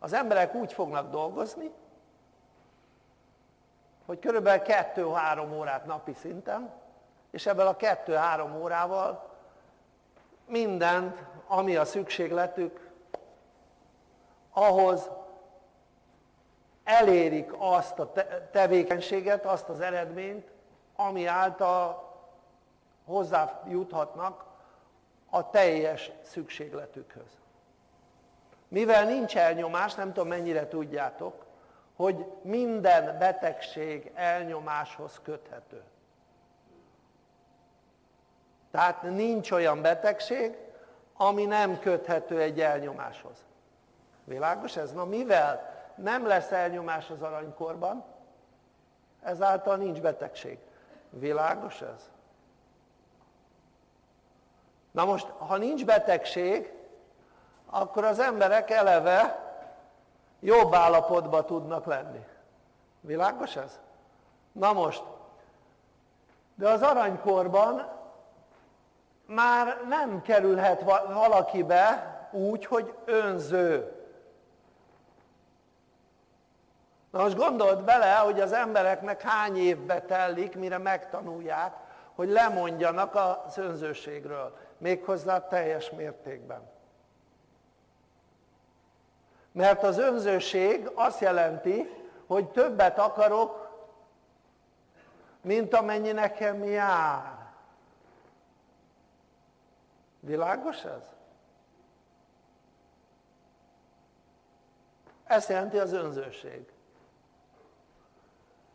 Az emberek úgy fognak dolgozni, hogy körülbelül 2-3 órát napi szinten, és ebből a 2-3 órával mindent, ami a szükségletük, ahhoz elérik azt a tevékenységet, azt az eredményt, ami által hozzájuthatnak a teljes szükségletükhöz. Mivel nincs elnyomás, nem tudom mennyire tudjátok, hogy minden betegség elnyomáshoz köthető. Tehát nincs olyan betegség, ami nem köthető egy elnyomáshoz. Világos ez? Na mivel nem lesz elnyomás az aranykorban, ezáltal nincs betegség. Világos ez? Na most, ha nincs betegség, akkor az emberek eleve jobb állapotban tudnak lenni. Világos ez? Na most, de az aranykorban már nem kerülhet valakibe úgy, hogy önző. Na most gondold bele, hogy az embereknek hány évbe tellik, mire megtanulják, hogy lemondjanak az önzőségről, méghozzá teljes mértékben. Mert az önzőség azt jelenti, hogy többet akarok, mint amennyi nekem jár. Világos ez? Ezt jelenti az önzőség.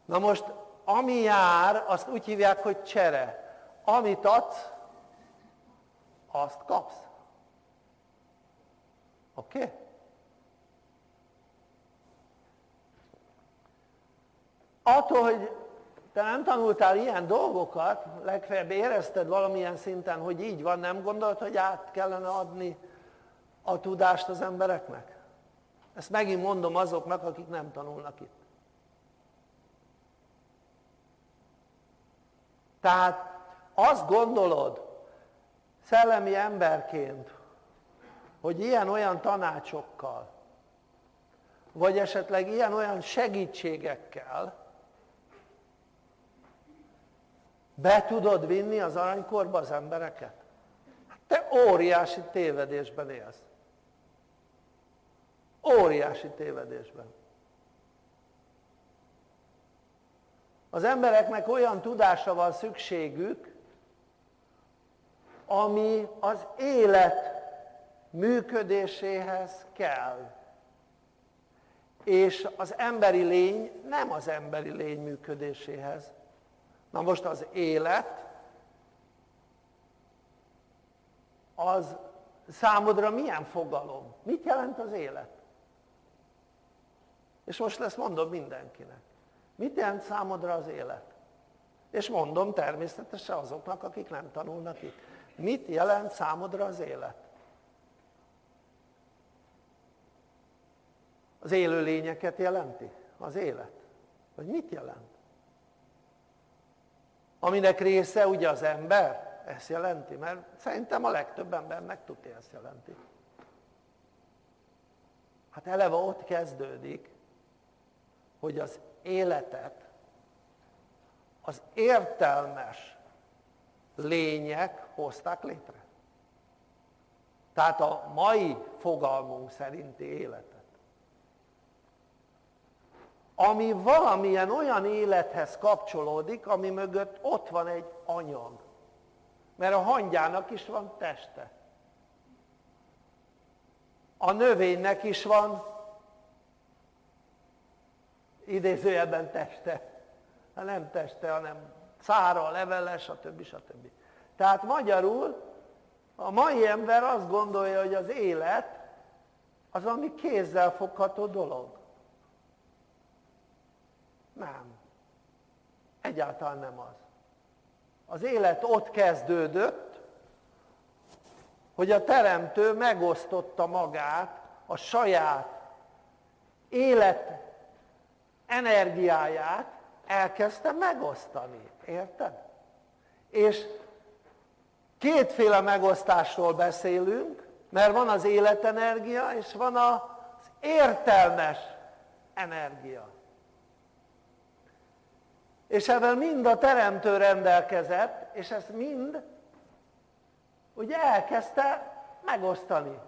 Na most, ami jár, azt úgy hívják, hogy csere. Amit adsz, azt kapsz. Oké? Okay? Attól, hogy te nem tanultál ilyen dolgokat, legfeljebb érezted valamilyen szinten, hogy így van, nem gondolod, hogy át kellene adni a tudást az embereknek? Ezt megint mondom azoknak, akik nem tanulnak itt. Tehát azt gondolod szellemi emberként, hogy ilyen-olyan tanácsokkal, vagy esetleg ilyen-olyan segítségekkel be tudod vinni az aranykorba az embereket? Hát te óriási tévedésben élsz. Óriási tévedésben. Az embereknek olyan tudásra van szükségük, ami az élet működéséhez kell. És az emberi lény nem az emberi lény működéséhez. Na most az élet, az számodra milyen fogalom? Mit jelent az élet? És most ezt mondom mindenkinek. Mit jelent számodra az élet? És mondom természetesen azoknak, akik nem tanulnak itt. Mit jelent számodra az élet? Az élő lényeket jelenti? Az élet? Vagy mit jelent? Aminek része ugye az ember? Ezt jelenti? Mert szerintem a legtöbb embernek tudja ezt jelenti. Hát eleve ott kezdődik, hogy az életet az értelmes lények hozták létre. Tehát a mai fogalmunk szerinti életet. Ami valamilyen olyan élethez kapcsolódik, ami mögött ott van egy anyag. Mert a hangyának is van teste. A növénynek is van idézőjelben teste. Hát nem teste, hanem szára, levele, stb. stb. Tehát magyarul a mai ember azt gondolja, hogy az élet az ami kézzel fogható dolog. Nem. Egyáltalán nem az. Az élet ott kezdődött, hogy a teremtő megosztotta magát a saját élet energiáját elkezdte megosztani. Érted? És kétféle megosztásról beszélünk, mert van az életenergia, és van az értelmes energia. És ebben mind a teremtő rendelkezett, és ezt mind ugye elkezdte megosztani.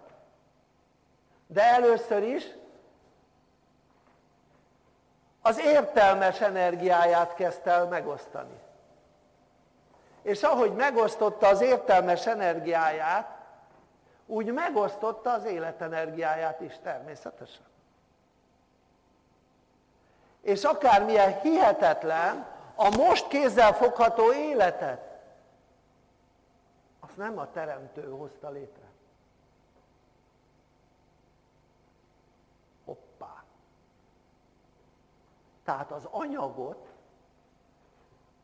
De először is az értelmes energiáját kezdte el megosztani. És ahogy megosztotta az értelmes energiáját, úgy megosztotta az életenergiáját is természetesen. És akármilyen hihetetlen a most kézzel fogható életet, azt nem a teremtő hozta létre. Tehát az anyagot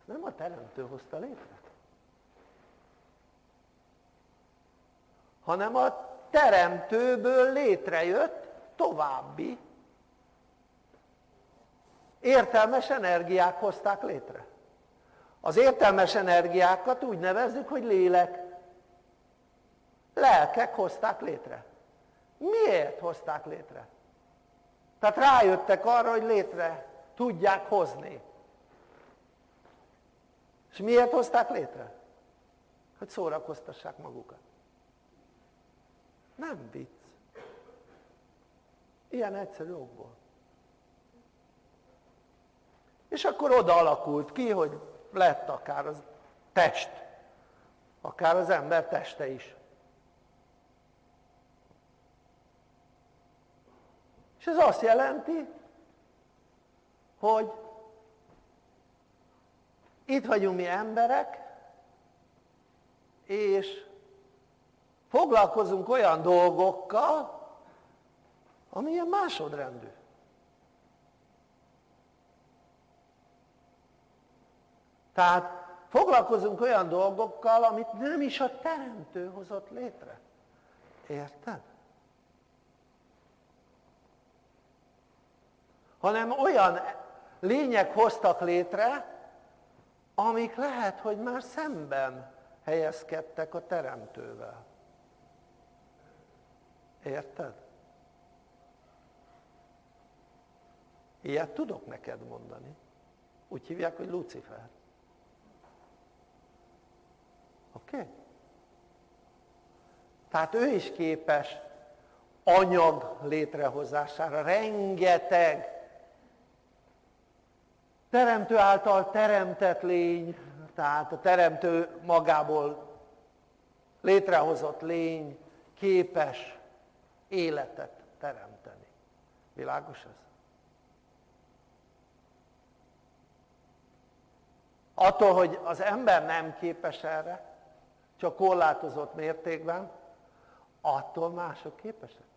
nem a teremtő hozta létre. Hanem a teremtőből létrejött további értelmes energiák hozták létre. Az értelmes energiákat úgy nevezzük, hogy lélek. Lelkek hozták létre. Miért hozták létre? Tehát rájöttek arra, hogy létre tudják hozni. És miért hozták létre? Hogy szórakoztassák magukat. Nem vicc. Ilyen egyszerű okból. És akkor oda alakult ki, hogy lett akár az test, akár az ember teste is. És ez azt jelenti, hogy itt vagyunk mi emberek, és foglalkozunk olyan dolgokkal, ami ilyen másodrendű. Tehát foglalkozunk olyan dolgokkal, amit nem is a teremtő hozott létre. Érted? Hanem olyan lények hoztak létre, amik lehet, hogy már szemben helyezkedtek a teremtővel. Érted? Ilyet tudok neked mondani. Úgy hívják, hogy Lucifer. Oké? Okay? Tehát ő is képes anyag létrehozására, rengeteg teremtő által teremtett lény, tehát a teremtő magából létrehozott lény képes életet teremteni. Világos ez? Attól, hogy az ember nem képes erre, csak korlátozott mértékben, attól mások képesek.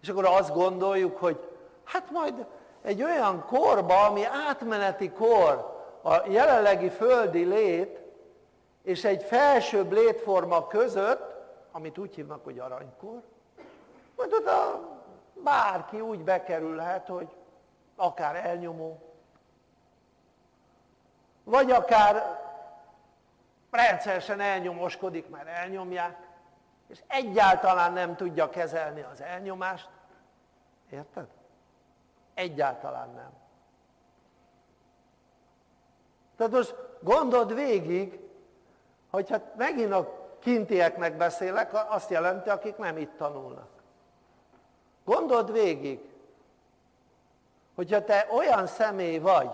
És akkor azt gondoljuk, hogy hát majd egy olyan korba, ami átmeneti kor, a jelenlegi földi lét és egy felsőbb létforma között, amit úgy hívnak, hogy aranykor, majd oda bárki úgy bekerülhet, hogy akár elnyomó, vagy akár rendszeresen elnyomoskodik, mert elnyomják, és egyáltalán nem tudja kezelni az elnyomást. Érted? Egyáltalán nem. Tehát most gondold végig, hogy hát megint a kintieknek beszélek, azt jelenti, akik nem itt tanulnak. Gondold végig, hogyha te olyan személy vagy,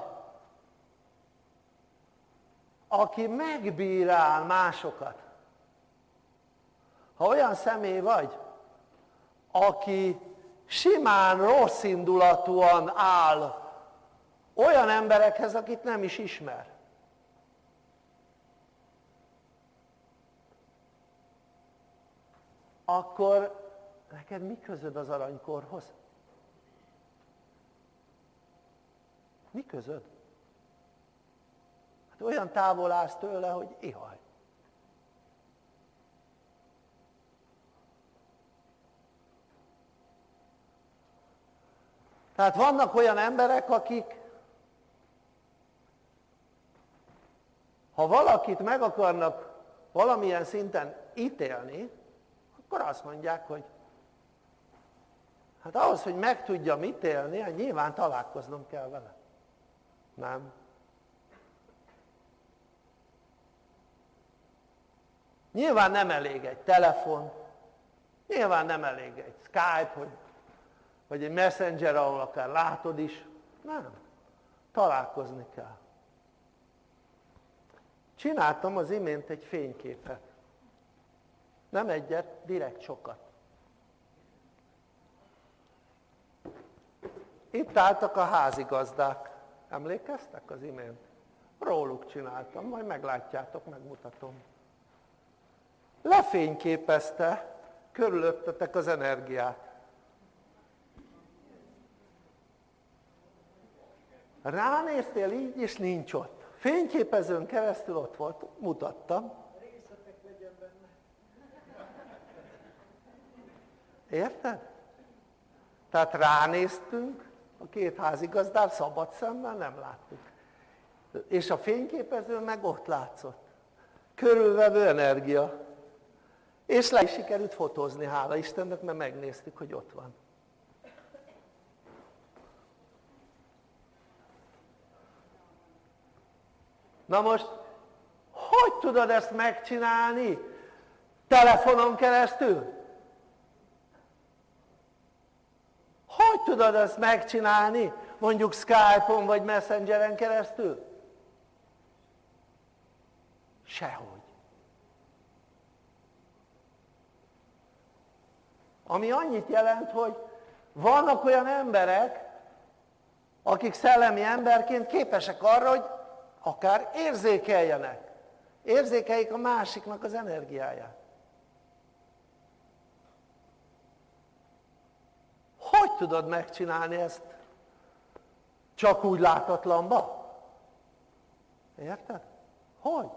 aki megbírál másokat, ha olyan személy vagy, aki simán rossz indulatúan áll olyan emberekhez, akit nem is ismer. Akkor neked mi közöd az aranykorhoz? Mi közöd? Olyan távol állsz tőle, hogy ihaj. Tehát vannak olyan emberek, akik ha valakit meg akarnak valamilyen szinten ítélni, akkor azt mondják, hogy hát ahhoz, hogy meg tudjam ítélni, hát nyilván találkoznom kell vele. Nem. Nyilván nem elég egy telefon, nyilván nem elég egy Skype, hogy vagy egy messenger, ahol akár látod is. Nem. Találkozni kell. Csináltam az imént egy fényképet. Nem egyet, direkt sokat. Itt álltak a házigazdák. Emlékeztek az imént? Róluk csináltam, majd meglátjátok, megmutatom. Lefényképezte körülöttetek az energiát. Ránéztél így, és nincs ott. Fényképezőn keresztül ott volt, mutattam. Érted? Tehát ránéztünk, a két házigazdár szabad szemmel nem láttuk. És a fényképező meg ott látszott. Körülvevő energia. És le is sikerült fotózni, hála Istennek, mert megnéztük, hogy ott van. Na most, hogy tudod ezt megcsinálni? Telefonon keresztül? Hogy tudod ezt megcsinálni? Mondjuk Skype-on vagy Messengeren keresztül? Sehogy. Ami annyit jelent, hogy vannak olyan emberek, akik szellemi emberként képesek arra, hogy akár érzékeljenek. Érzékeljék a másiknak az energiáját. Hogy tudod megcsinálni ezt csak úgy látatlanba? Érted? Hogy?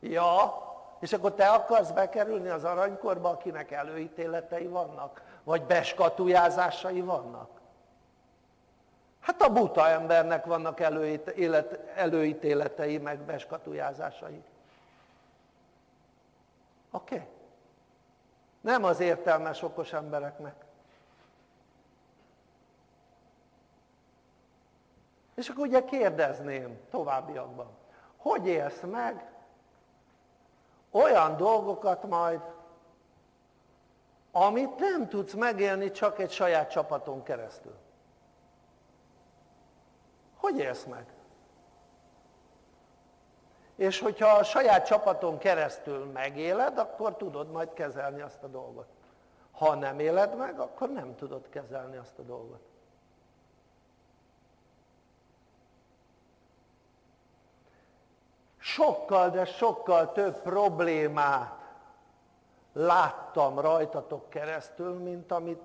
Ja, és akkor te akarsz bekerülni az aranykorba, akinek előítéletei vannak? Vagy beskatujázásai vannak? Hát a buta embernek vannak előítéletei, meg beskatujázásai. Oké? Okay? Nem az értelmes, okos embereknek. És akkor ugye kérdezném továbbiakban, hogy élsz meg olyan dolgokat majd, amit nem tudsz megélni csak egy saját csapaton keresztül. Hogy élsz meg? És hogyha a saját csapaton keresztül megéled, akkor tudod majd kezelni azt a dolgot. Ha nem éled meg, akkor nem tudod kezelni azt a dolgot. Sokkal, de sokkal több problémát láttam rajtatok keresztül, mint amit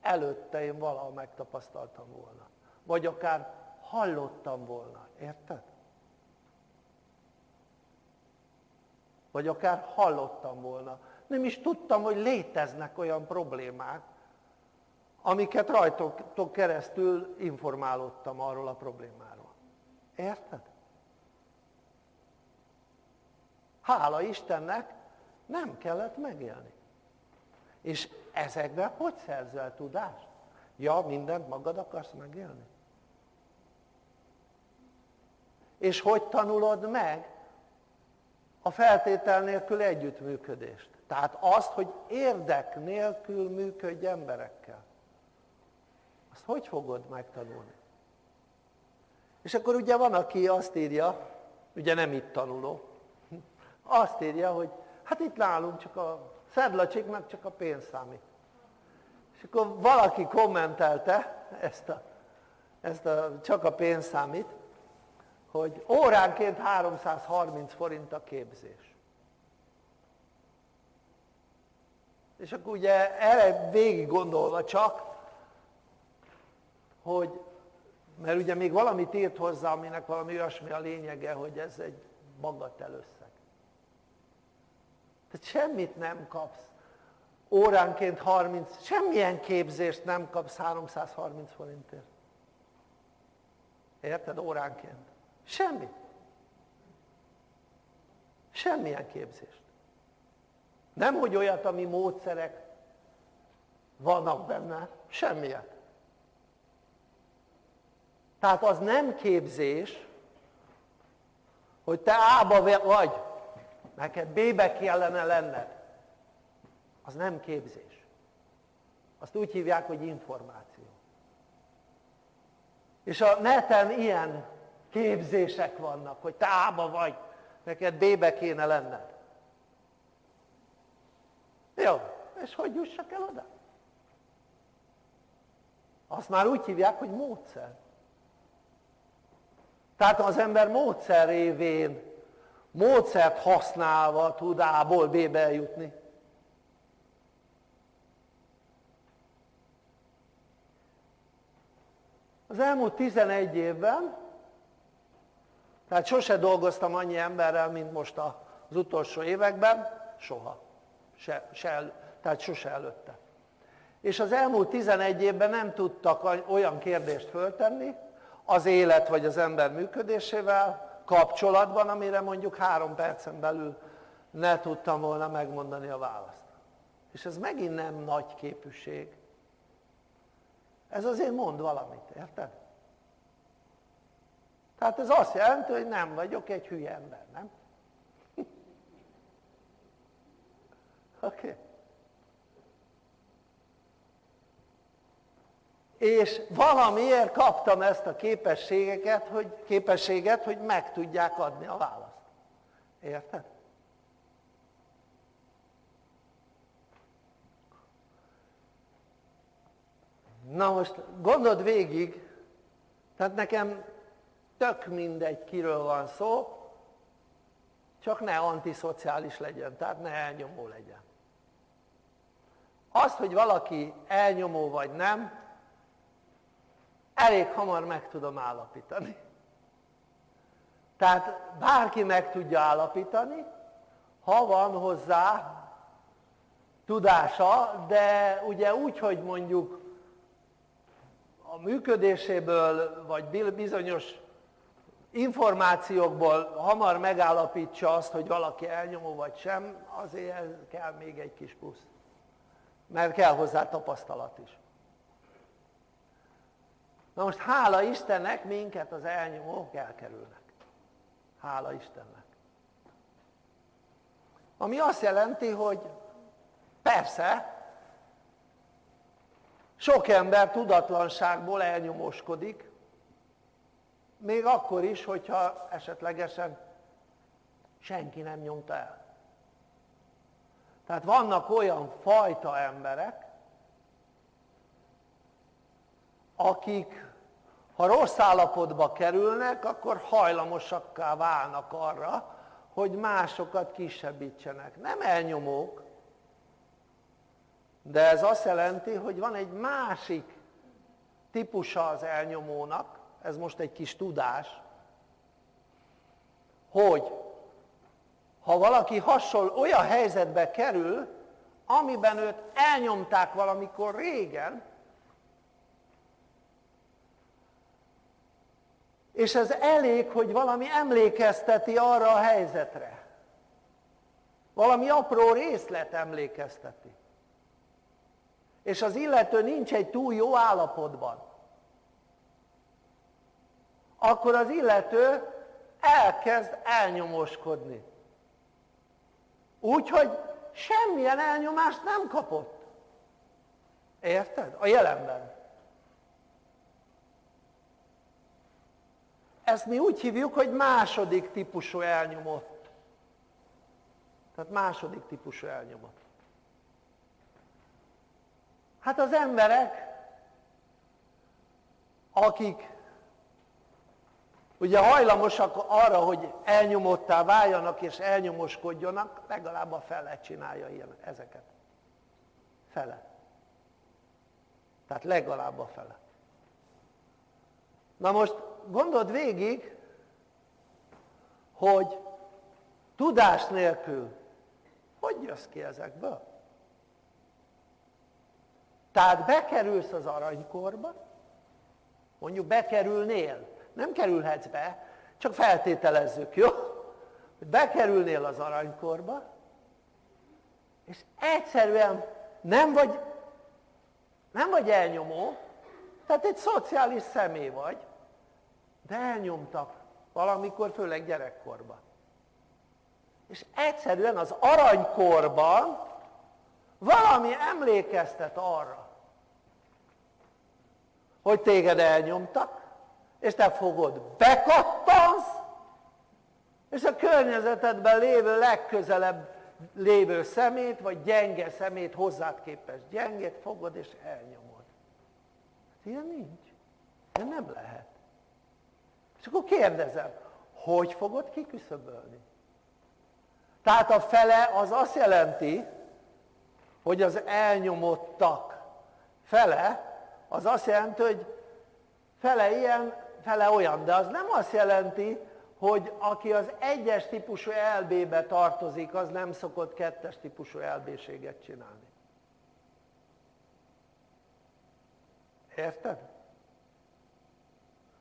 előtte én valahol megtapasztaltam volna. Vagy akár hallottam volna, érted? Vagy akár hallottam volna. Nem is tudtam, hogy léteznek olyan problémák, amiket rajtok keresztül informálódtam arról a problémáról. Érted? Hála Istennek nem kellett megélni. És ezekben hogy szerzel tudást? Ja, mindent magad akarsz megélni? És hogy tanulod meg a feltétel nélkül együttműködést? Tehát azt, hogy érdek nélkül működj emberekkel. Azt hogy fogod megtanulni? És akkor ugye van, aki azt írja, ugye nem itt tanuló, azt írja, hogy hát itt nálunk csak a szedlacsiknak csak a pénz számít. És akkor valaki kommentelte ezt a, ezt a csak a pénz számít, hogy óránként 330 forint a képzés. És akkor ugye erre végig gondolva csak, hogy, mert ugye még valamit írt hozzá, aminek valami olyasmi a lényege, hogy ez egy bagatel összeg. Tehát semmit nem kapsz. Óránként 30, semmilyen képzést nem kapsz 330 forintért. Érted? Óránként. Semmit. Semmilyen képzést. Nem, hogy olyat, ami módszerek vannak benne, semmiet. Tehát az nem képzés, hogy te ába vagy, neked B-be kellene lenned, az nem képzés. Azt úgy hívják, hogy információ. És a neten ilyen képzések vannak, hogy te ába vagy, neked B-be kéne lenned. Jó, és hogy jussak el oda? Azt már úgy hívják, hogy módszer. Tehát az ember módszer révén módszert használva tud A-ból B-be eljutni. Az elmúlt 11 évben, tehát sose dolgoztam annyi emberrel, mint most az utolsó években, soha, se, se, tehát sose előtte. És az elmúlt 11 évben nem tudtak olyan kérdést föltenni az élet vagy az ember működésével, kapcsolatban, amire mondjuk három percen belül ne tudtam volna megmondani a választ. És ez megint nem nagy képűség. Ez azért mond valamit, érted? Tehát ez azt jelenti, hogy nem vagyok egy hülye ember, nem? [laughs] Oké. Okay. És valamiért kaptam ezt a képességeket, hogy, képességet, hogy meg tudják adni a választ. Érted? Na most gondold végig, Tehát nekem tök mindegy, kiről van szó, csak ne antiszociális legyen, tehát ne elnyomó legyen. Azt, hogy valaki elnyomó vagy nem, elég hamar meg tudom állapítani. Tehát bárki meg tudja állapítani, ha van hozzá tudása, de ugye úgy, hogy mondjuk a működéséből, vagy bizonyos információkból hamar megállapítsa azt, hogy valaki elnyomó vagy sem, azért kell még egy kis plusz. Mert kell hozzá tapasztalat is. Na most hála Istennek minket az elnyomók elkerülnek. Hála Istennek. Ami azt jelenti, hogy persze, sok ember tudatlanságból elnyomóskodik, még akkor is, hogyha esetlegesen senki nem nyomta el. Tehát vannak olyan fajta emberek, akik ha rossz állapotba kerülnek, akkor hajlamosakká válnak arra, hogy másokat kisebbítsenek. Nem elnyomók, de ez azt jelenti, hogy van egy másik típusa az elnyomónak, ez most egy kis tudás, hogy ha valaki hasonló olyan helyzetbe kerül, amiben őt elnyomták valamikor régen, és ez elég, hogy valami emlékezteti arra a helyzetre. Valami apró részlet emlékezteti. És az illető nincs egy túl jó állapotban. Akkor az illető elkezd elnyomoskodni. Úgyhogy semmilyen elnyomást nem kapott. Érted? A jelenben. Ezt mi úgy hívjuk, hogy második típusú elnyomott. Tehát második típusú elnyomott. Hát az emberek, akik ugye hajlamosak arra, hogy elnyomottá váljanak és elnyomoskodjanak, legalább a fele csinálja ilyen, ezeket. Fele. Tehát legalább a fele. Na most gondold végig, hogy tudás nélkül hogy jössz ki ezekből? Tehát bekerülsz az aranykorba, mondjuk bekerülnél, nem kerülhetsz be, csak feltételezzük, jó? Hogy bekerülnél az aranykorba, és egyszerűen nem vagy, nem vagy elnyomó, tehát egy szociális személy vagy, de elnyomtak valamikor, főleg gyerekkorban. És egyszerűen az aranykorban valami emlékeztet arra, hogy téged elnyomtak, és te fogod, bekattansz, és a környezetedben lévő legközelebb lévő szemét, vagy gyenge szemét, hozzád képest gyengét fogod, és elnyomod. Ilyen nincs. Ilyen nem lehet. És akkor kérdezem, hogy fogod kiküszöbölni? Tehát a fele az azt jelenti, hogy az elnyomottak fele, az azt jelenti, hogy fele ilyen, fele olyan, de az nem azt jelenti, hogy aki az egyes típusú LB-be tartozik, az nem szokott kettes típusú LB-séget csinálni. Érted?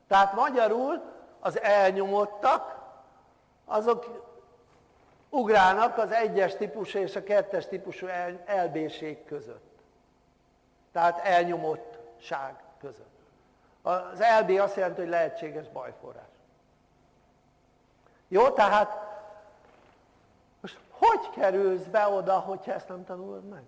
Tehát magyarul az elnyomottak, azok ugrálnak az egyes típusú és a kettes típusú elbéség között. Tehát elnyomottság között. Az LB azt jelenti, hogy lehetséges bajforrás. Jó, tehát most hogy kerülsz be oda, hogyha ezt nem tanulod meg?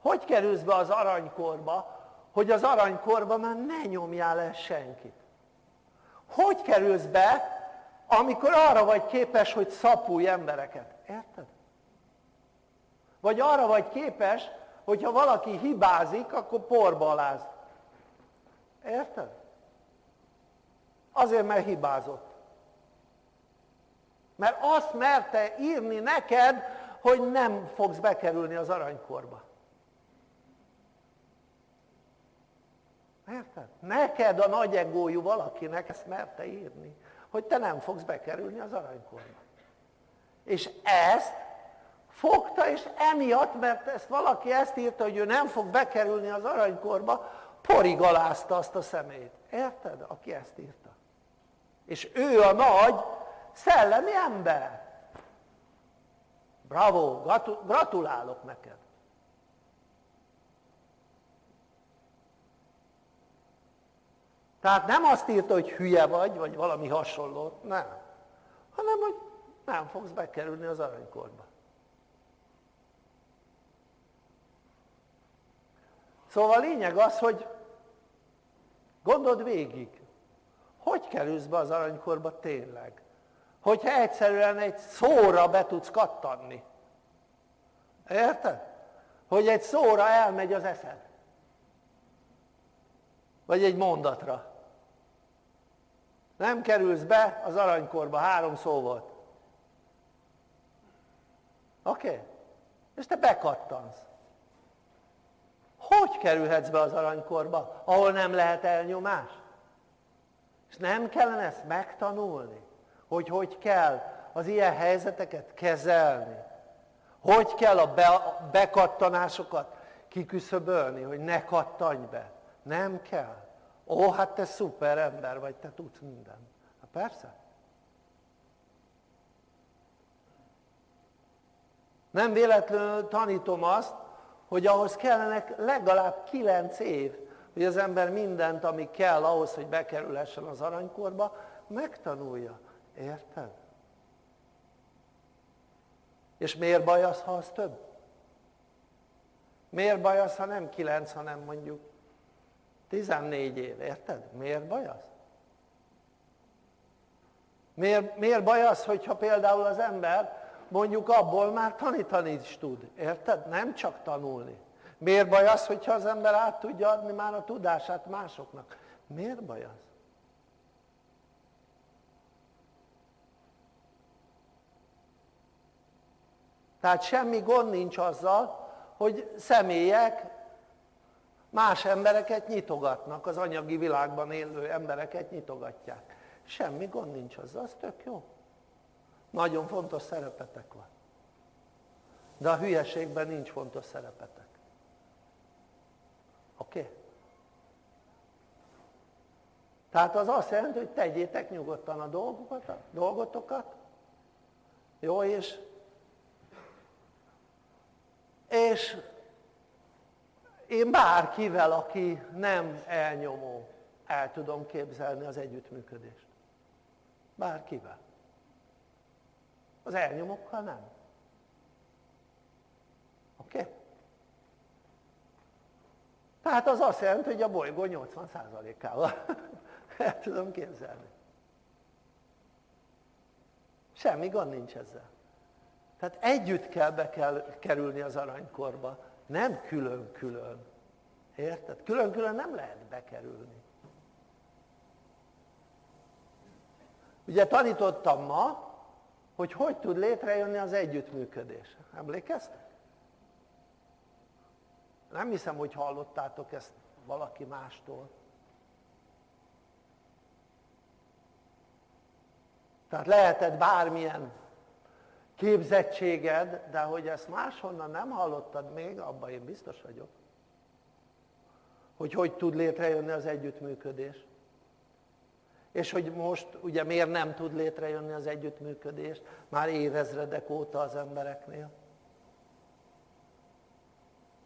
Hogy kerülsz be az aranykorba, hogy az aranykorba már ne nyomjál el senkit? Hogy kerülsz be, amikor arra vagy képes, hogy szapulj embereket? Érted? Vagy arra vagy képes, hogyha valaki hibázik, akkor porba aláz. Érted? Azért, mert hibázott. Mert azt merte írni neked, hogy nem fogsz bekerülni az aranykorba. Érted? Neked a nagy egójú valakinek ezt merte írni, hogy te nem fogsz bekerülni az aranykorba. És ezt fogta, és emiatt, mert ezt valaki ezt írta, hogy ő nem fog bekerülni az aranykorba, porigalázta azt a szemét. Érted? Aki ezt írta. És ő a nagy szellemi ember. Bravo, gratulálok neked. Tehát nem azt írta, hogy hülye vagy, vagy valami hasonló, nem. Hanem, hogy nem fogsz bekerülni az aranykorba. Szóval a lényeg az, hogy gondold végig, hogy kerülsz be az aranykorba tényleg? Hogyha egyszerűen egy szóra be tudsz kattanni. Érted? Hogy egy szóra elmegy az eszed. Vagy egy mondatra. Nem kerülsz be az aranykorba, három szó volt. Oké? És te bekattansz. Hogy kerülhetsz be az aranykorba, ahol nem lehet elnyomás? És nem kellene ezt megtanulni, hogy hogy kell az ilyen helyzeteket kezelni, hogy kell a, be, a bekattanásokat kiküszöbölni, hogy ne kattanj be. Nem kell. Ó, hát te szuper ember vagy, te tudsz mindent. Hát persze. Nem véletlenül tanítom azt, hogy ahhoz kellenek legalább kilenc év, hogy az ember mindent, ami kell ahhoz, hogy bekerülhessen az aranykorba, megtanulja. Érted? És miért baj az, ha az több? Miért baj az, ha nem kilenc, hanem mondjuk 14 év, érted? Miért baj az? Miért, miért baj az, hogyha például az ember mondjuk abból már tanítani is tud, érted? Nem csak tanulni. Miért baj az, hogyha az ember át tudja adni már a tudását másoknak? Miért baj az? Tehát semmi gond nincs azzal, hogy személyek más embereket nyitogatnak, az anyagi világban élő embereket nyitogatják. Semmi gond nincs azzal, az tök jó. Nagyon fontos szerepetek van. De a hülyeségben nincs fontos szerepetek. Oké? Okay? Tehát az azt jelenti, hogy tegyétek nyugodtan a dolgokat, a dolgotokat, jó, és, és én bárkivel, aki nem elnyomó, el tudom képzelni az együttműködést. Bárkivel. Az elnyomókkal nem. Oké? Okay? Tehát az azt jelenti, hogy a bolygó 80%-ával [laughs] el tudom képzelni. Semmi gond nincs ezzel. Tehát együtt kell be kell kerülni az aranykorba, nem külön-külön. Érted? Külön-külön nem lehet bekerülni. Ugye tanítottam ma, hogy hogy tud létrejönni az együttműködés. Emlékeztek? Nem hiszem, hogy hallottátok ezt valaki mástól. Tehát lehetett bármilyen képzettséged, de hogy ezt máshonnan nem hallottad még, abban én biztos vagyok. Hogy hogy tud létrejönni az együttműködés. És hogy most ugye miért nem tud létrejönni az együttműködés már évezredek óta az embereknél.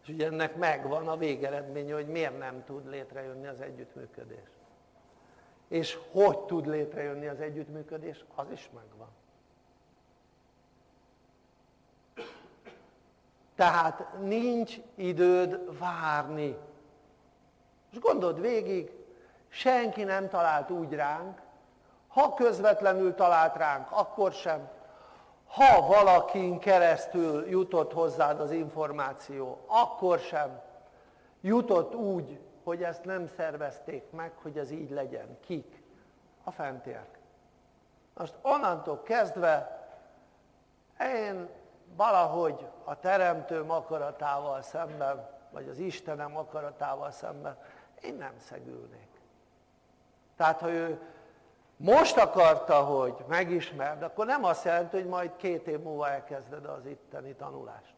És ugye ennek megvan a végeredménye, hogy miért nem tud létrejönni az együttműködés. És hogy tud létrejönni az együttműködés, az is megvan. Tehát nincs időd várni. És gondold végig, senki nem talált úgy ránk, ha közvetlenül talált ránk, akkor sem, ha valakin keresztül jutott hozzád az információ, akkor sem jutott úgy hogy ezt nem szervezték meg, hogy ez így legyen. Kik? A fentiek. Most onnantól kezdve én valahogy a teremtőm akaratával szemben, vagy az Istenem akaratával szemben, én nem szegülnék. Tehát ha ő most akarta, hogy megismerd, akkor nem azt jelenti, hogy majd két év múlva elkezded az itteni tanulást.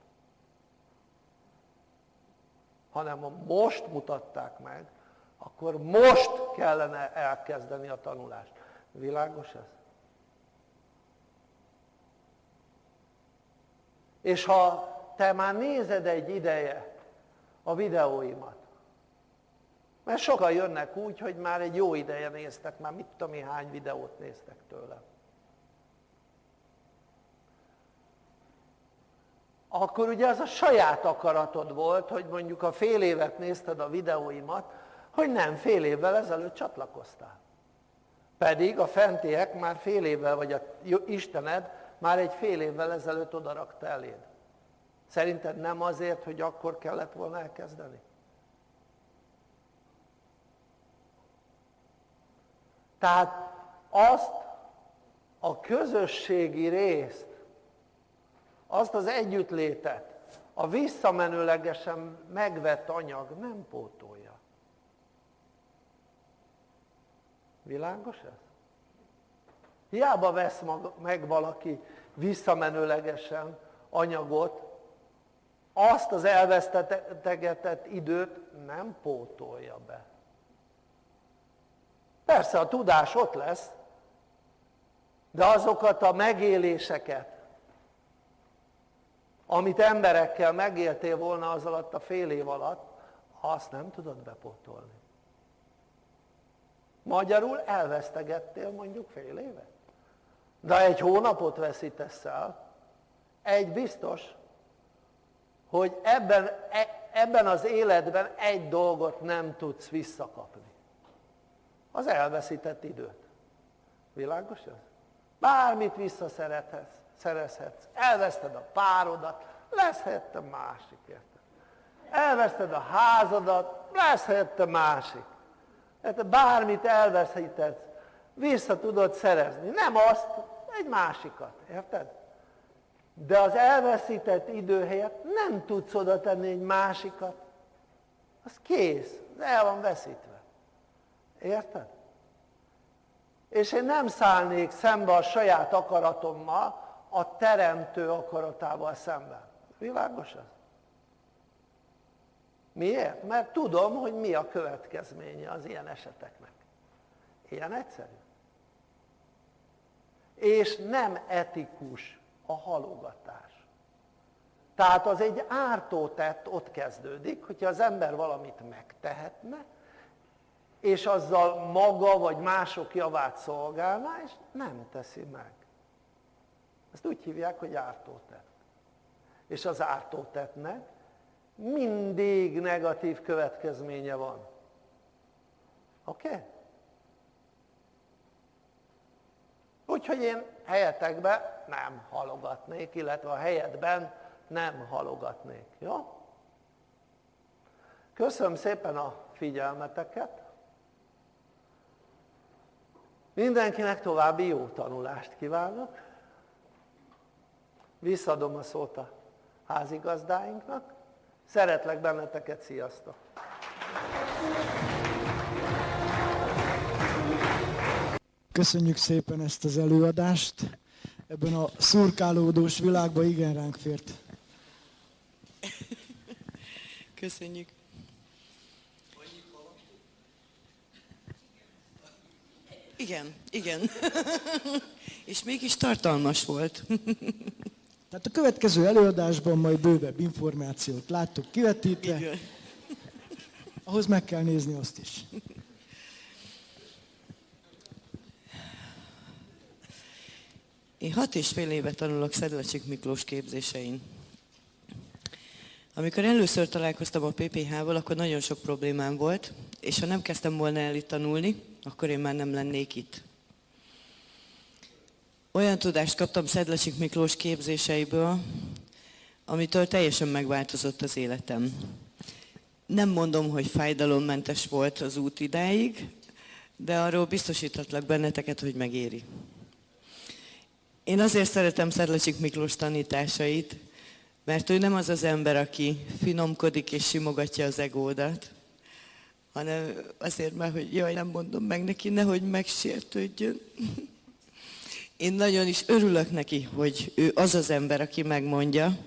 Hanem ha most mutatták meg, akkor most kellene elkezdeni a tanulást. Világos ez? És ha te már nézed egy ideje a videóimat, mert sokan jönnek úgy, hogy már egy jó ideje néztek, már mit tudom hány videót néztek tőlem. Akkor ugye az a saját akaratod volt, hogy mondjuk a fél évet nézted a videóimat, hogy nem fél évvel ezelőtt csatlakoztál. Pedig a fentiek már fél évvel, vagy a Istened már egy fél évvel ezelőtt odarakta eléd. Szerinted nem azért, hogy akkor kellett volna elkezdeni? Tehát azt a közösségi részt, azt az együttlétet, a visszamenőlegesen megvett anyag nem pótolja. Világos ez? Hiába vesz meg valaki visszamenőlegesen anyagot, azt az elvesztegetett időt nem pótolja be. Persze a tudás ott lesz, de azokat a megéléseket, amit emberekkel megéltél volna az alatt a fél év alatt, azt nem tudod bepótolni. Magyarul elvesztegettél mondjuk fél évet. De egy hónapot veszítesz el, egy biztos, hogy ebben, e, ebben az életben egy dolgot nem tudsz visszakapni az elveszített időt. Világos ez? Bármit visszaszerezhetsz, elveszted a párodat, lesz helyette másik, érted? Elveszted a házadat, lesz helyette másik. Tehát bármit elveszítetsz, vissza tudod szerezni. Nem azt, egy másikat, érted? De az elveszített idő helyett nem tudsz oda tenni egy másikat. Az kész, el van veszítve. Érted? És én nem szállnék szembe a saját akaratommal, a teremtő akaratával szemben. Világos ez? Miért? Mert tudom, hogy mi a következménye az ilyen eseteknek. Ilyen egyszerű. És nem etikus a halogatás. Tehát az egy ártó tett ott kezdődik, hogyha az ember valamit megtehetne, és azzal maga vagy mások javát szolgálná, és nem teszi meg. Ezt úgy hívják, hogy ártótett. És az ártótettnek mindig negatív következménye van. Oké? Okay? Úgyhogy én helyetekben nem halogatnék, illetve a helyetben nem halogatnék. Jó? Köszönöm szépen a figyelmeteket. Mindenkinek további jó tanulást kívánok. Visszadom a szót a házigazdáinknak. Szeretlek benneteket, sziasztok! Köszönjük szépen ezt az előadást. Ebben a szurkálódós világban igen ránk fért. Köszönjük. Igen, igen. [laughs] És mégis tartalmas volt. [laughs] Tehát a következő előadásban majd bővebb információt láttuk kivetítve. Ahhoz meg kell nézni azt is. Én hat és fél éve tanulok Szedlacsik Miklós képzésein. Amikor először találkoztam a PPH-val, akkor nagyon sok problémám volt, és ha nem kezdtem volna el itt tanulni, akkor én már nem lennék itt. Olyan tudást kaptam Szedlacsik Miklós képzéseiből, amitől teljesen megváltozott az életem. Nem mondom, hogy fájdalommentes volt az út idáig, de arról biztosítatlak benneteket, hogy megéri. Én azért szeretem Szedlacsik Miklós tanításait, mert ő nem az az ember, aki finomkodik és simogatja az egódat, hanem azért már, hogy jaj, nem mondom meg neki, nehogy megsértődjön. [laughs] Én nagyon is örülök neki, hogy ő az az ember, aki megmondja,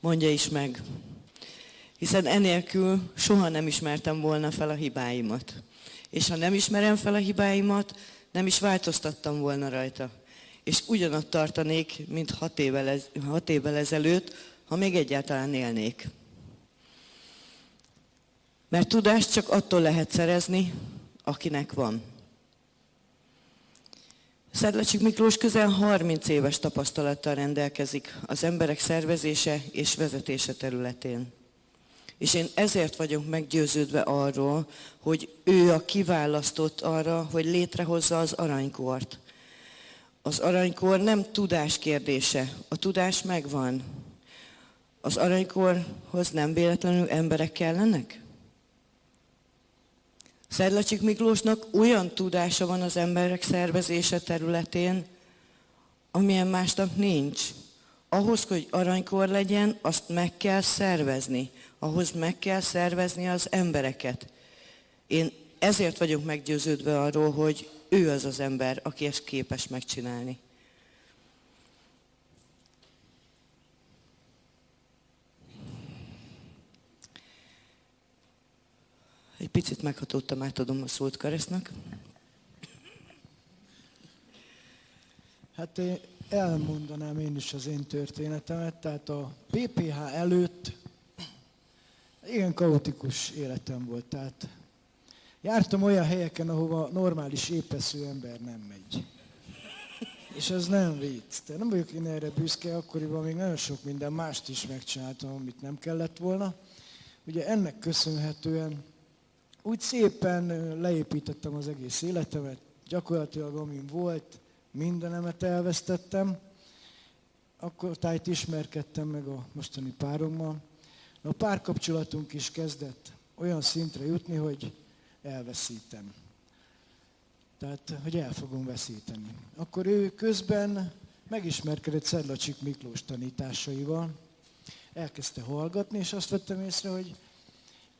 mondja is meg. Hiszen enélkül soha nem ismertem volna fel a hibáimat. És ha nem ismerem fel a hibáimat, nem is változtattam volna rajta. És ugyanott tartanék, mint hat évvel, ez, hat évvel ezelőtt, ha még egyáltalán élnék. Mert tudást csak attól lehet szerezni, akinek van. Szedlacsik Miklós közel 30 éves tapasztalattal rendelkezik az emberek szervezése és vezetése területén. És én ezért vagyok meggyőződve arról, hogy ő a kiválasztott arra, hogy létrehozza az aranykort. Az aranykor nem tudás kérdése, a tudás megvan. Az aranykorhoz nem véletlenül emberek kellenek? Szedlacsik Miklósnak olyan tudása van az emberek szervezése területén, amilyen másnak nincs. Ahhoz, hogy aranykor legyen, azt meg kell szervezni. Ahhoz meg kell szervezni az embereket. Én ezért vagyok meggyőződve arról, hogy ő az az ember, aki ezt képes megcsinálni. Egy picit meghatódtam, átadom a szót Karesznak. Hát én elmondanám én is az én történetemet. Tehát a PPH előtt igen kaotikus életem volt. Tehát jártam olyan helyeken, ahova normális épesző ember nem megy. És ez nem vicc. De nem vagyok én erre büszke, akkoriban még nagyon sok minden mást is megcsináltam, amit nem kellett volna. Ugye ennek köszönhetően úgy szépen leépítettem az egész életemet, gyakorlatilag amin volt, mindenemet elvesztettem. Akkor tájt ismerkedtem meg a mostani párommal. A párkapcsolatunk is kezdett olyan szintre jutni, hogy elveszítem. Tehát, hogy el fogom veszíteni. Akkor ő közben megismerkedett Szedlacsik Miklós tanításaival, elkezdte hallgatni, és azt vettem észre, hogy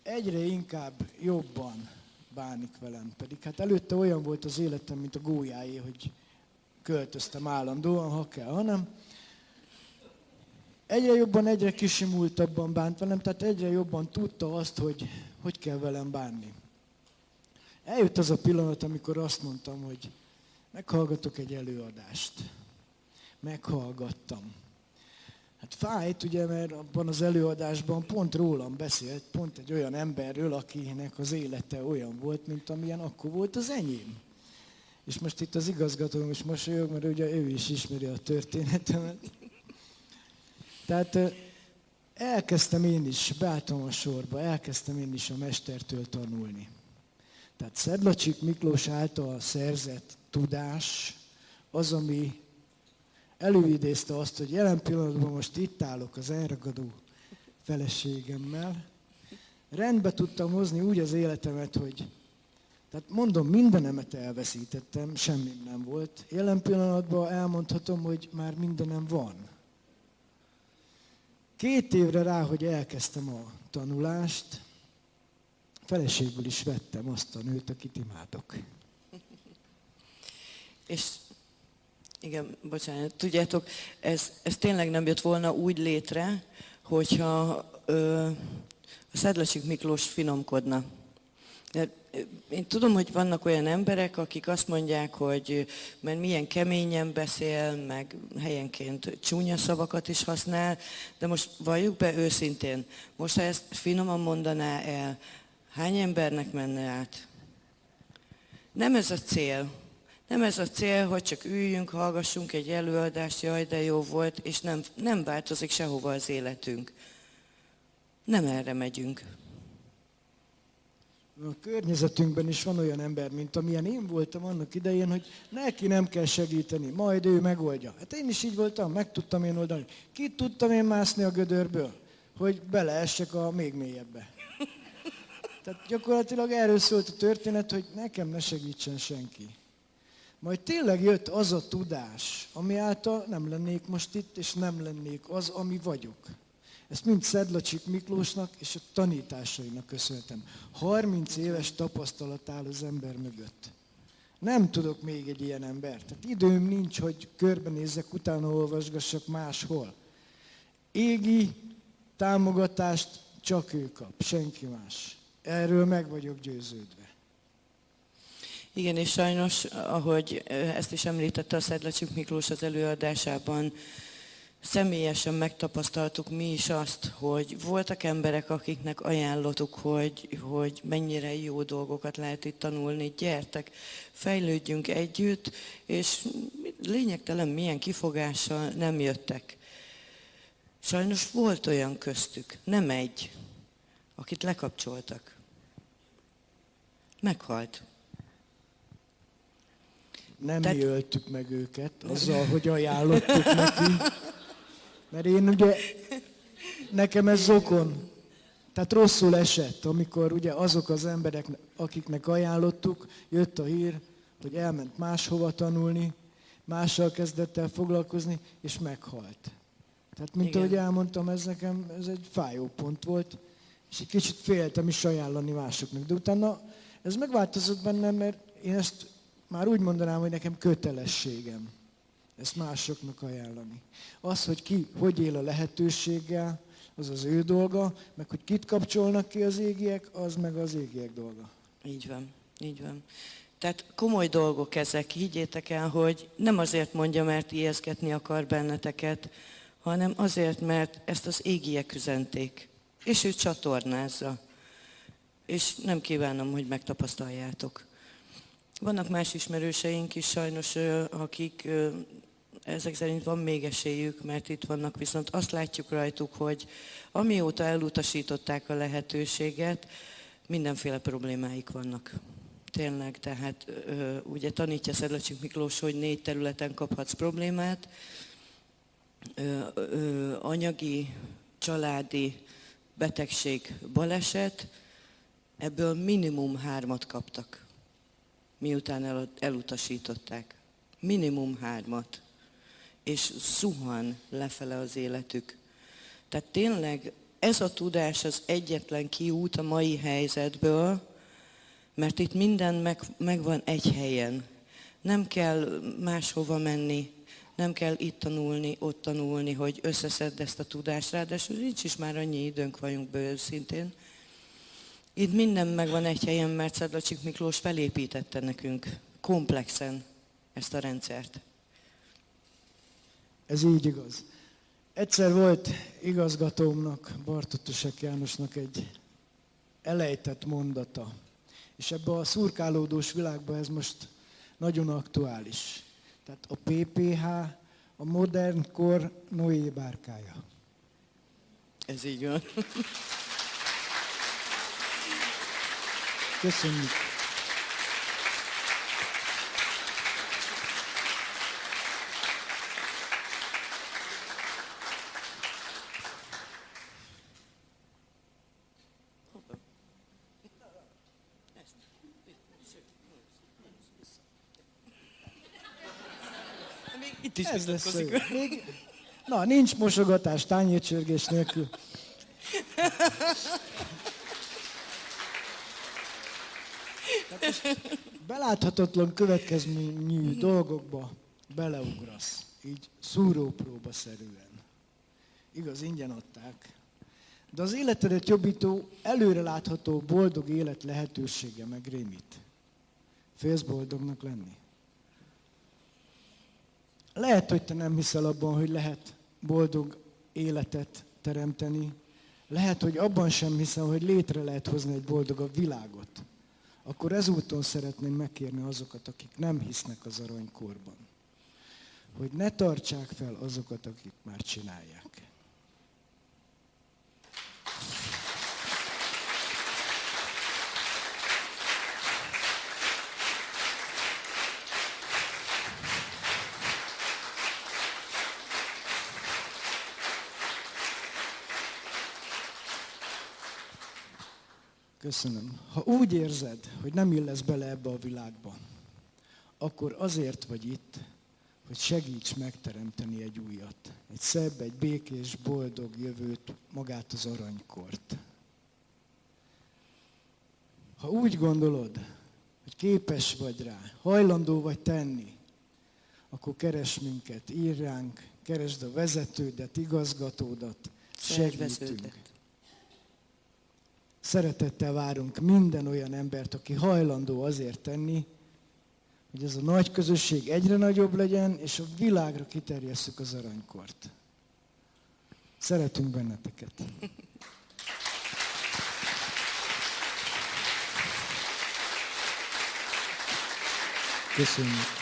egyre inkább jobban bánik velem. Pedig hát előtte olyan volt az életem, mint a gólyáé, hogy költöztem állandóan, ha kell, hanem egyre jobban, egyre kisimultabban bánt velem, tehát egyre jobban tudta azt, hogy hogy kell velem bánni. Eljött az a pillanat, amikor azt mondtam, hogy meghallgatok egy előadást. Meghallgattam. Hát fájt, ugye, mert abban az előadásban pont rólam beszélt, pont egy olyan emberről, akinek az élete olyan volt, mint amilyen akkor volt az enyém. És most itt az igazgatóm is mosolyog, mert ugye ő is ismeri a történetemet. Tehát elkezdtem én is, beálltam a sorba, elkezdtem én is a mestertől tanulni. Tehát Szedlacsik Miklós által szerzett tudás az, ami előidézte azt, hogy jelen pillanatban most itt állok az elragadó feleségemmel. Rendbe tudtam hozni úgy az életemet, hogy tehát mondom, mindenemet elveszítettem, semmi nem volt. Jelen pillanatban elmondhatom, hogy már mindenem van. Két évre rá, hogy elkezdtem a tanulást, feleségből is vettem azt a nőt, akit imádok. [laughs] És igen, bocsánat, tudjátok, ez, ez tényleg nem jött volna úgy létre, hogyha ö, a Szedlacsik Miklós finomkodna. Én tudom, hogy vannak olyan emberek, akik azt mondják, hogy mert milyen keményen beszél, meg helyenként csúnya szavakat is használ, de most valljuk be őszintén, most ha ezt finoman mondaná el, hány embernek menne át? Nem ez a cél. Nem ez a cél, hogy csak üljünk, hallgassunk egy előadást, jaj, de jó volt, és nem, nem változik sehova az életünk. Nem erre megyünk. A környezetünkben is van olyan ember, mint amilyen én voltam annak idején, hogy neki nem kell segíteni, majd ő megoldja. Hát én is így voltam, meg tudtam én oldani. Ki tudtam én mászni a gödörből? hogy beleessek a még mélyebbe. Tehát gyakorlatilag erről szólt a történet, hogy nekem ne segítsen senki. Majd tényleg jött az a tudás, ami által nem lennék most itt, és nem lennék az, ami vagyok. Ezt mind Szedlacsik Miklósnak és a tanításainak köszönhetem. 30 éves tapasztalat áll az ember mögött. Nem tudok még egy ilyen ember. Tehát időm nincs, hogy körbenézzek, utána olvasgassak máshol. Égi támogatást csak ő kap, senki más. Erről meg vagyok győződve. Igen, és sajnos, ahogy ezt is említette a Szedlacsik Miklós az előadásában, személyesen megtapasztaltuk mi is azt, hogy voltak emberek, akiknek ajánlottuk, hogy, hogy mennyire jó dolgokat lehet itt tanulni, gyertek, fejlődjünk együtt, és lényegtelen milyen kifogással nem jöttek. Sajnos volt olyan köztük, nem egy, akit lekapcsoltak. Meghalt. Nem Tehát... mi öltük meg őket azzal, hogy ajánlottuk neki. Mert én ugye, nekem ez zokon. Tehát rosszul esett, amikor ugye azok az emberek, akiknek ajánlottuk, jött a hír, hogy elment máshova tanulni, mással kezdett el foglalkozni, és meghalt. Tehát, mint Igen. ahogy elmondtam, ez nekem ez egy fájó pont volt, és egy kicsit féltem is ajánlani másoknak. De utána ez megváltozott bennem, mert én ezt már úgy mondanám, hogy nekem kötelességem ezt másoknak ajánlani. Az, hogy ki hogy él a lehetőséggel, az az ő dolga, meg hogy kit kapcsolnak ki az égiek, az meg az égiek dolga. Így van, így van. Tehát komoly dolgok ezek, higgyétek el, hogy nem azért mondja, mert ijeszgetni akar benneteket, hanem azért, mert ezt az égiek üzenték, és ő csatornázza. És nem kívánom, hogy megtapasztaljátok. Vannak más ismerőseink is sajnos, akik ezek szerint van még esélyük, mert itt vannak, viszont azt látjuk rajtuk, hogy amióta elutasították a lehetőséget, mindenféle problémáik vannak. Tényleg, tehát ugye tanítja Szedlacsik Miklós, hogy négy területen kaphatsz problémát, anyagi, családi, betegség, baleset, ebből minimum hármat kaptak, miután elutasították. Minimum hármat. És zuhan lefele az életük. Tehát tényleg ez a tudás az egyetlen kiút a mai helyzetből, mert itt minden meg, megvan egy helyen. Nem kell máshova menni, nem kell itt tanulni, ott tanulni, hogy összeszedd ezt a tudást, ráadásul nincs is már annyi időnk vagyunk be őszintén. Itt minden megvan egy helyen, mert Szedlacsik Miklós felépítette nekünk komplexen ezt a rendszert. Ez így igaz. Egyszer volt igazgatómnak, Bartotosek Jánosnak egy elejtett mondata. És ebbe a szurkálódós világban ez most nagyon aktuális. Tehát a PPH a modern kor Noé bárkája. Ez így van. [laughs] Köszönjük. Ez lesz Még, na, nincs mosogatás tányércsörgés nélkül. beláthatatlan következményű dolgokba beleugrasz, így szúrópróba szerűen. Igaz, ingyen adták. De az életedet jobbító, előre látható boldog élet lehetősége meg rémít. Félsz boldognak lenni? Lehet, hogy te nem hiszel abban, hogy lehet boldog életet teremteni. Lehet, hogy abban sem hiszel, hogy létre lehet hozni egy boldogabb világot. Akkor ezúton szeretném megkérni azokat, akik nem hisznek az aranykorban, hogy ne tartsák fel azokat, akik már csinálják. Köszönöm. Ha úgy érzed, hogy nem illesz bele ebbe a világba, akkor azért vagy itt, hogy segíts megteremteni egy újat. Egy szebb, egy békés, boldog jövőt, magát az aranykort. Ha úgy gondolod, hogy képes vagy rá, hajlandó vagy tenni, akkor keres minket, ír ránk, keresd a vezetődet, igazgatódat, segítünk. Szeretettel várunk minden olyan embert, aki hajlandó azért tenni, hogy ez a nagy közösség egyre nagyobb legyen, és a világra kiterjesszük az aranykort. Szeretünk benneteket. Köszönjük.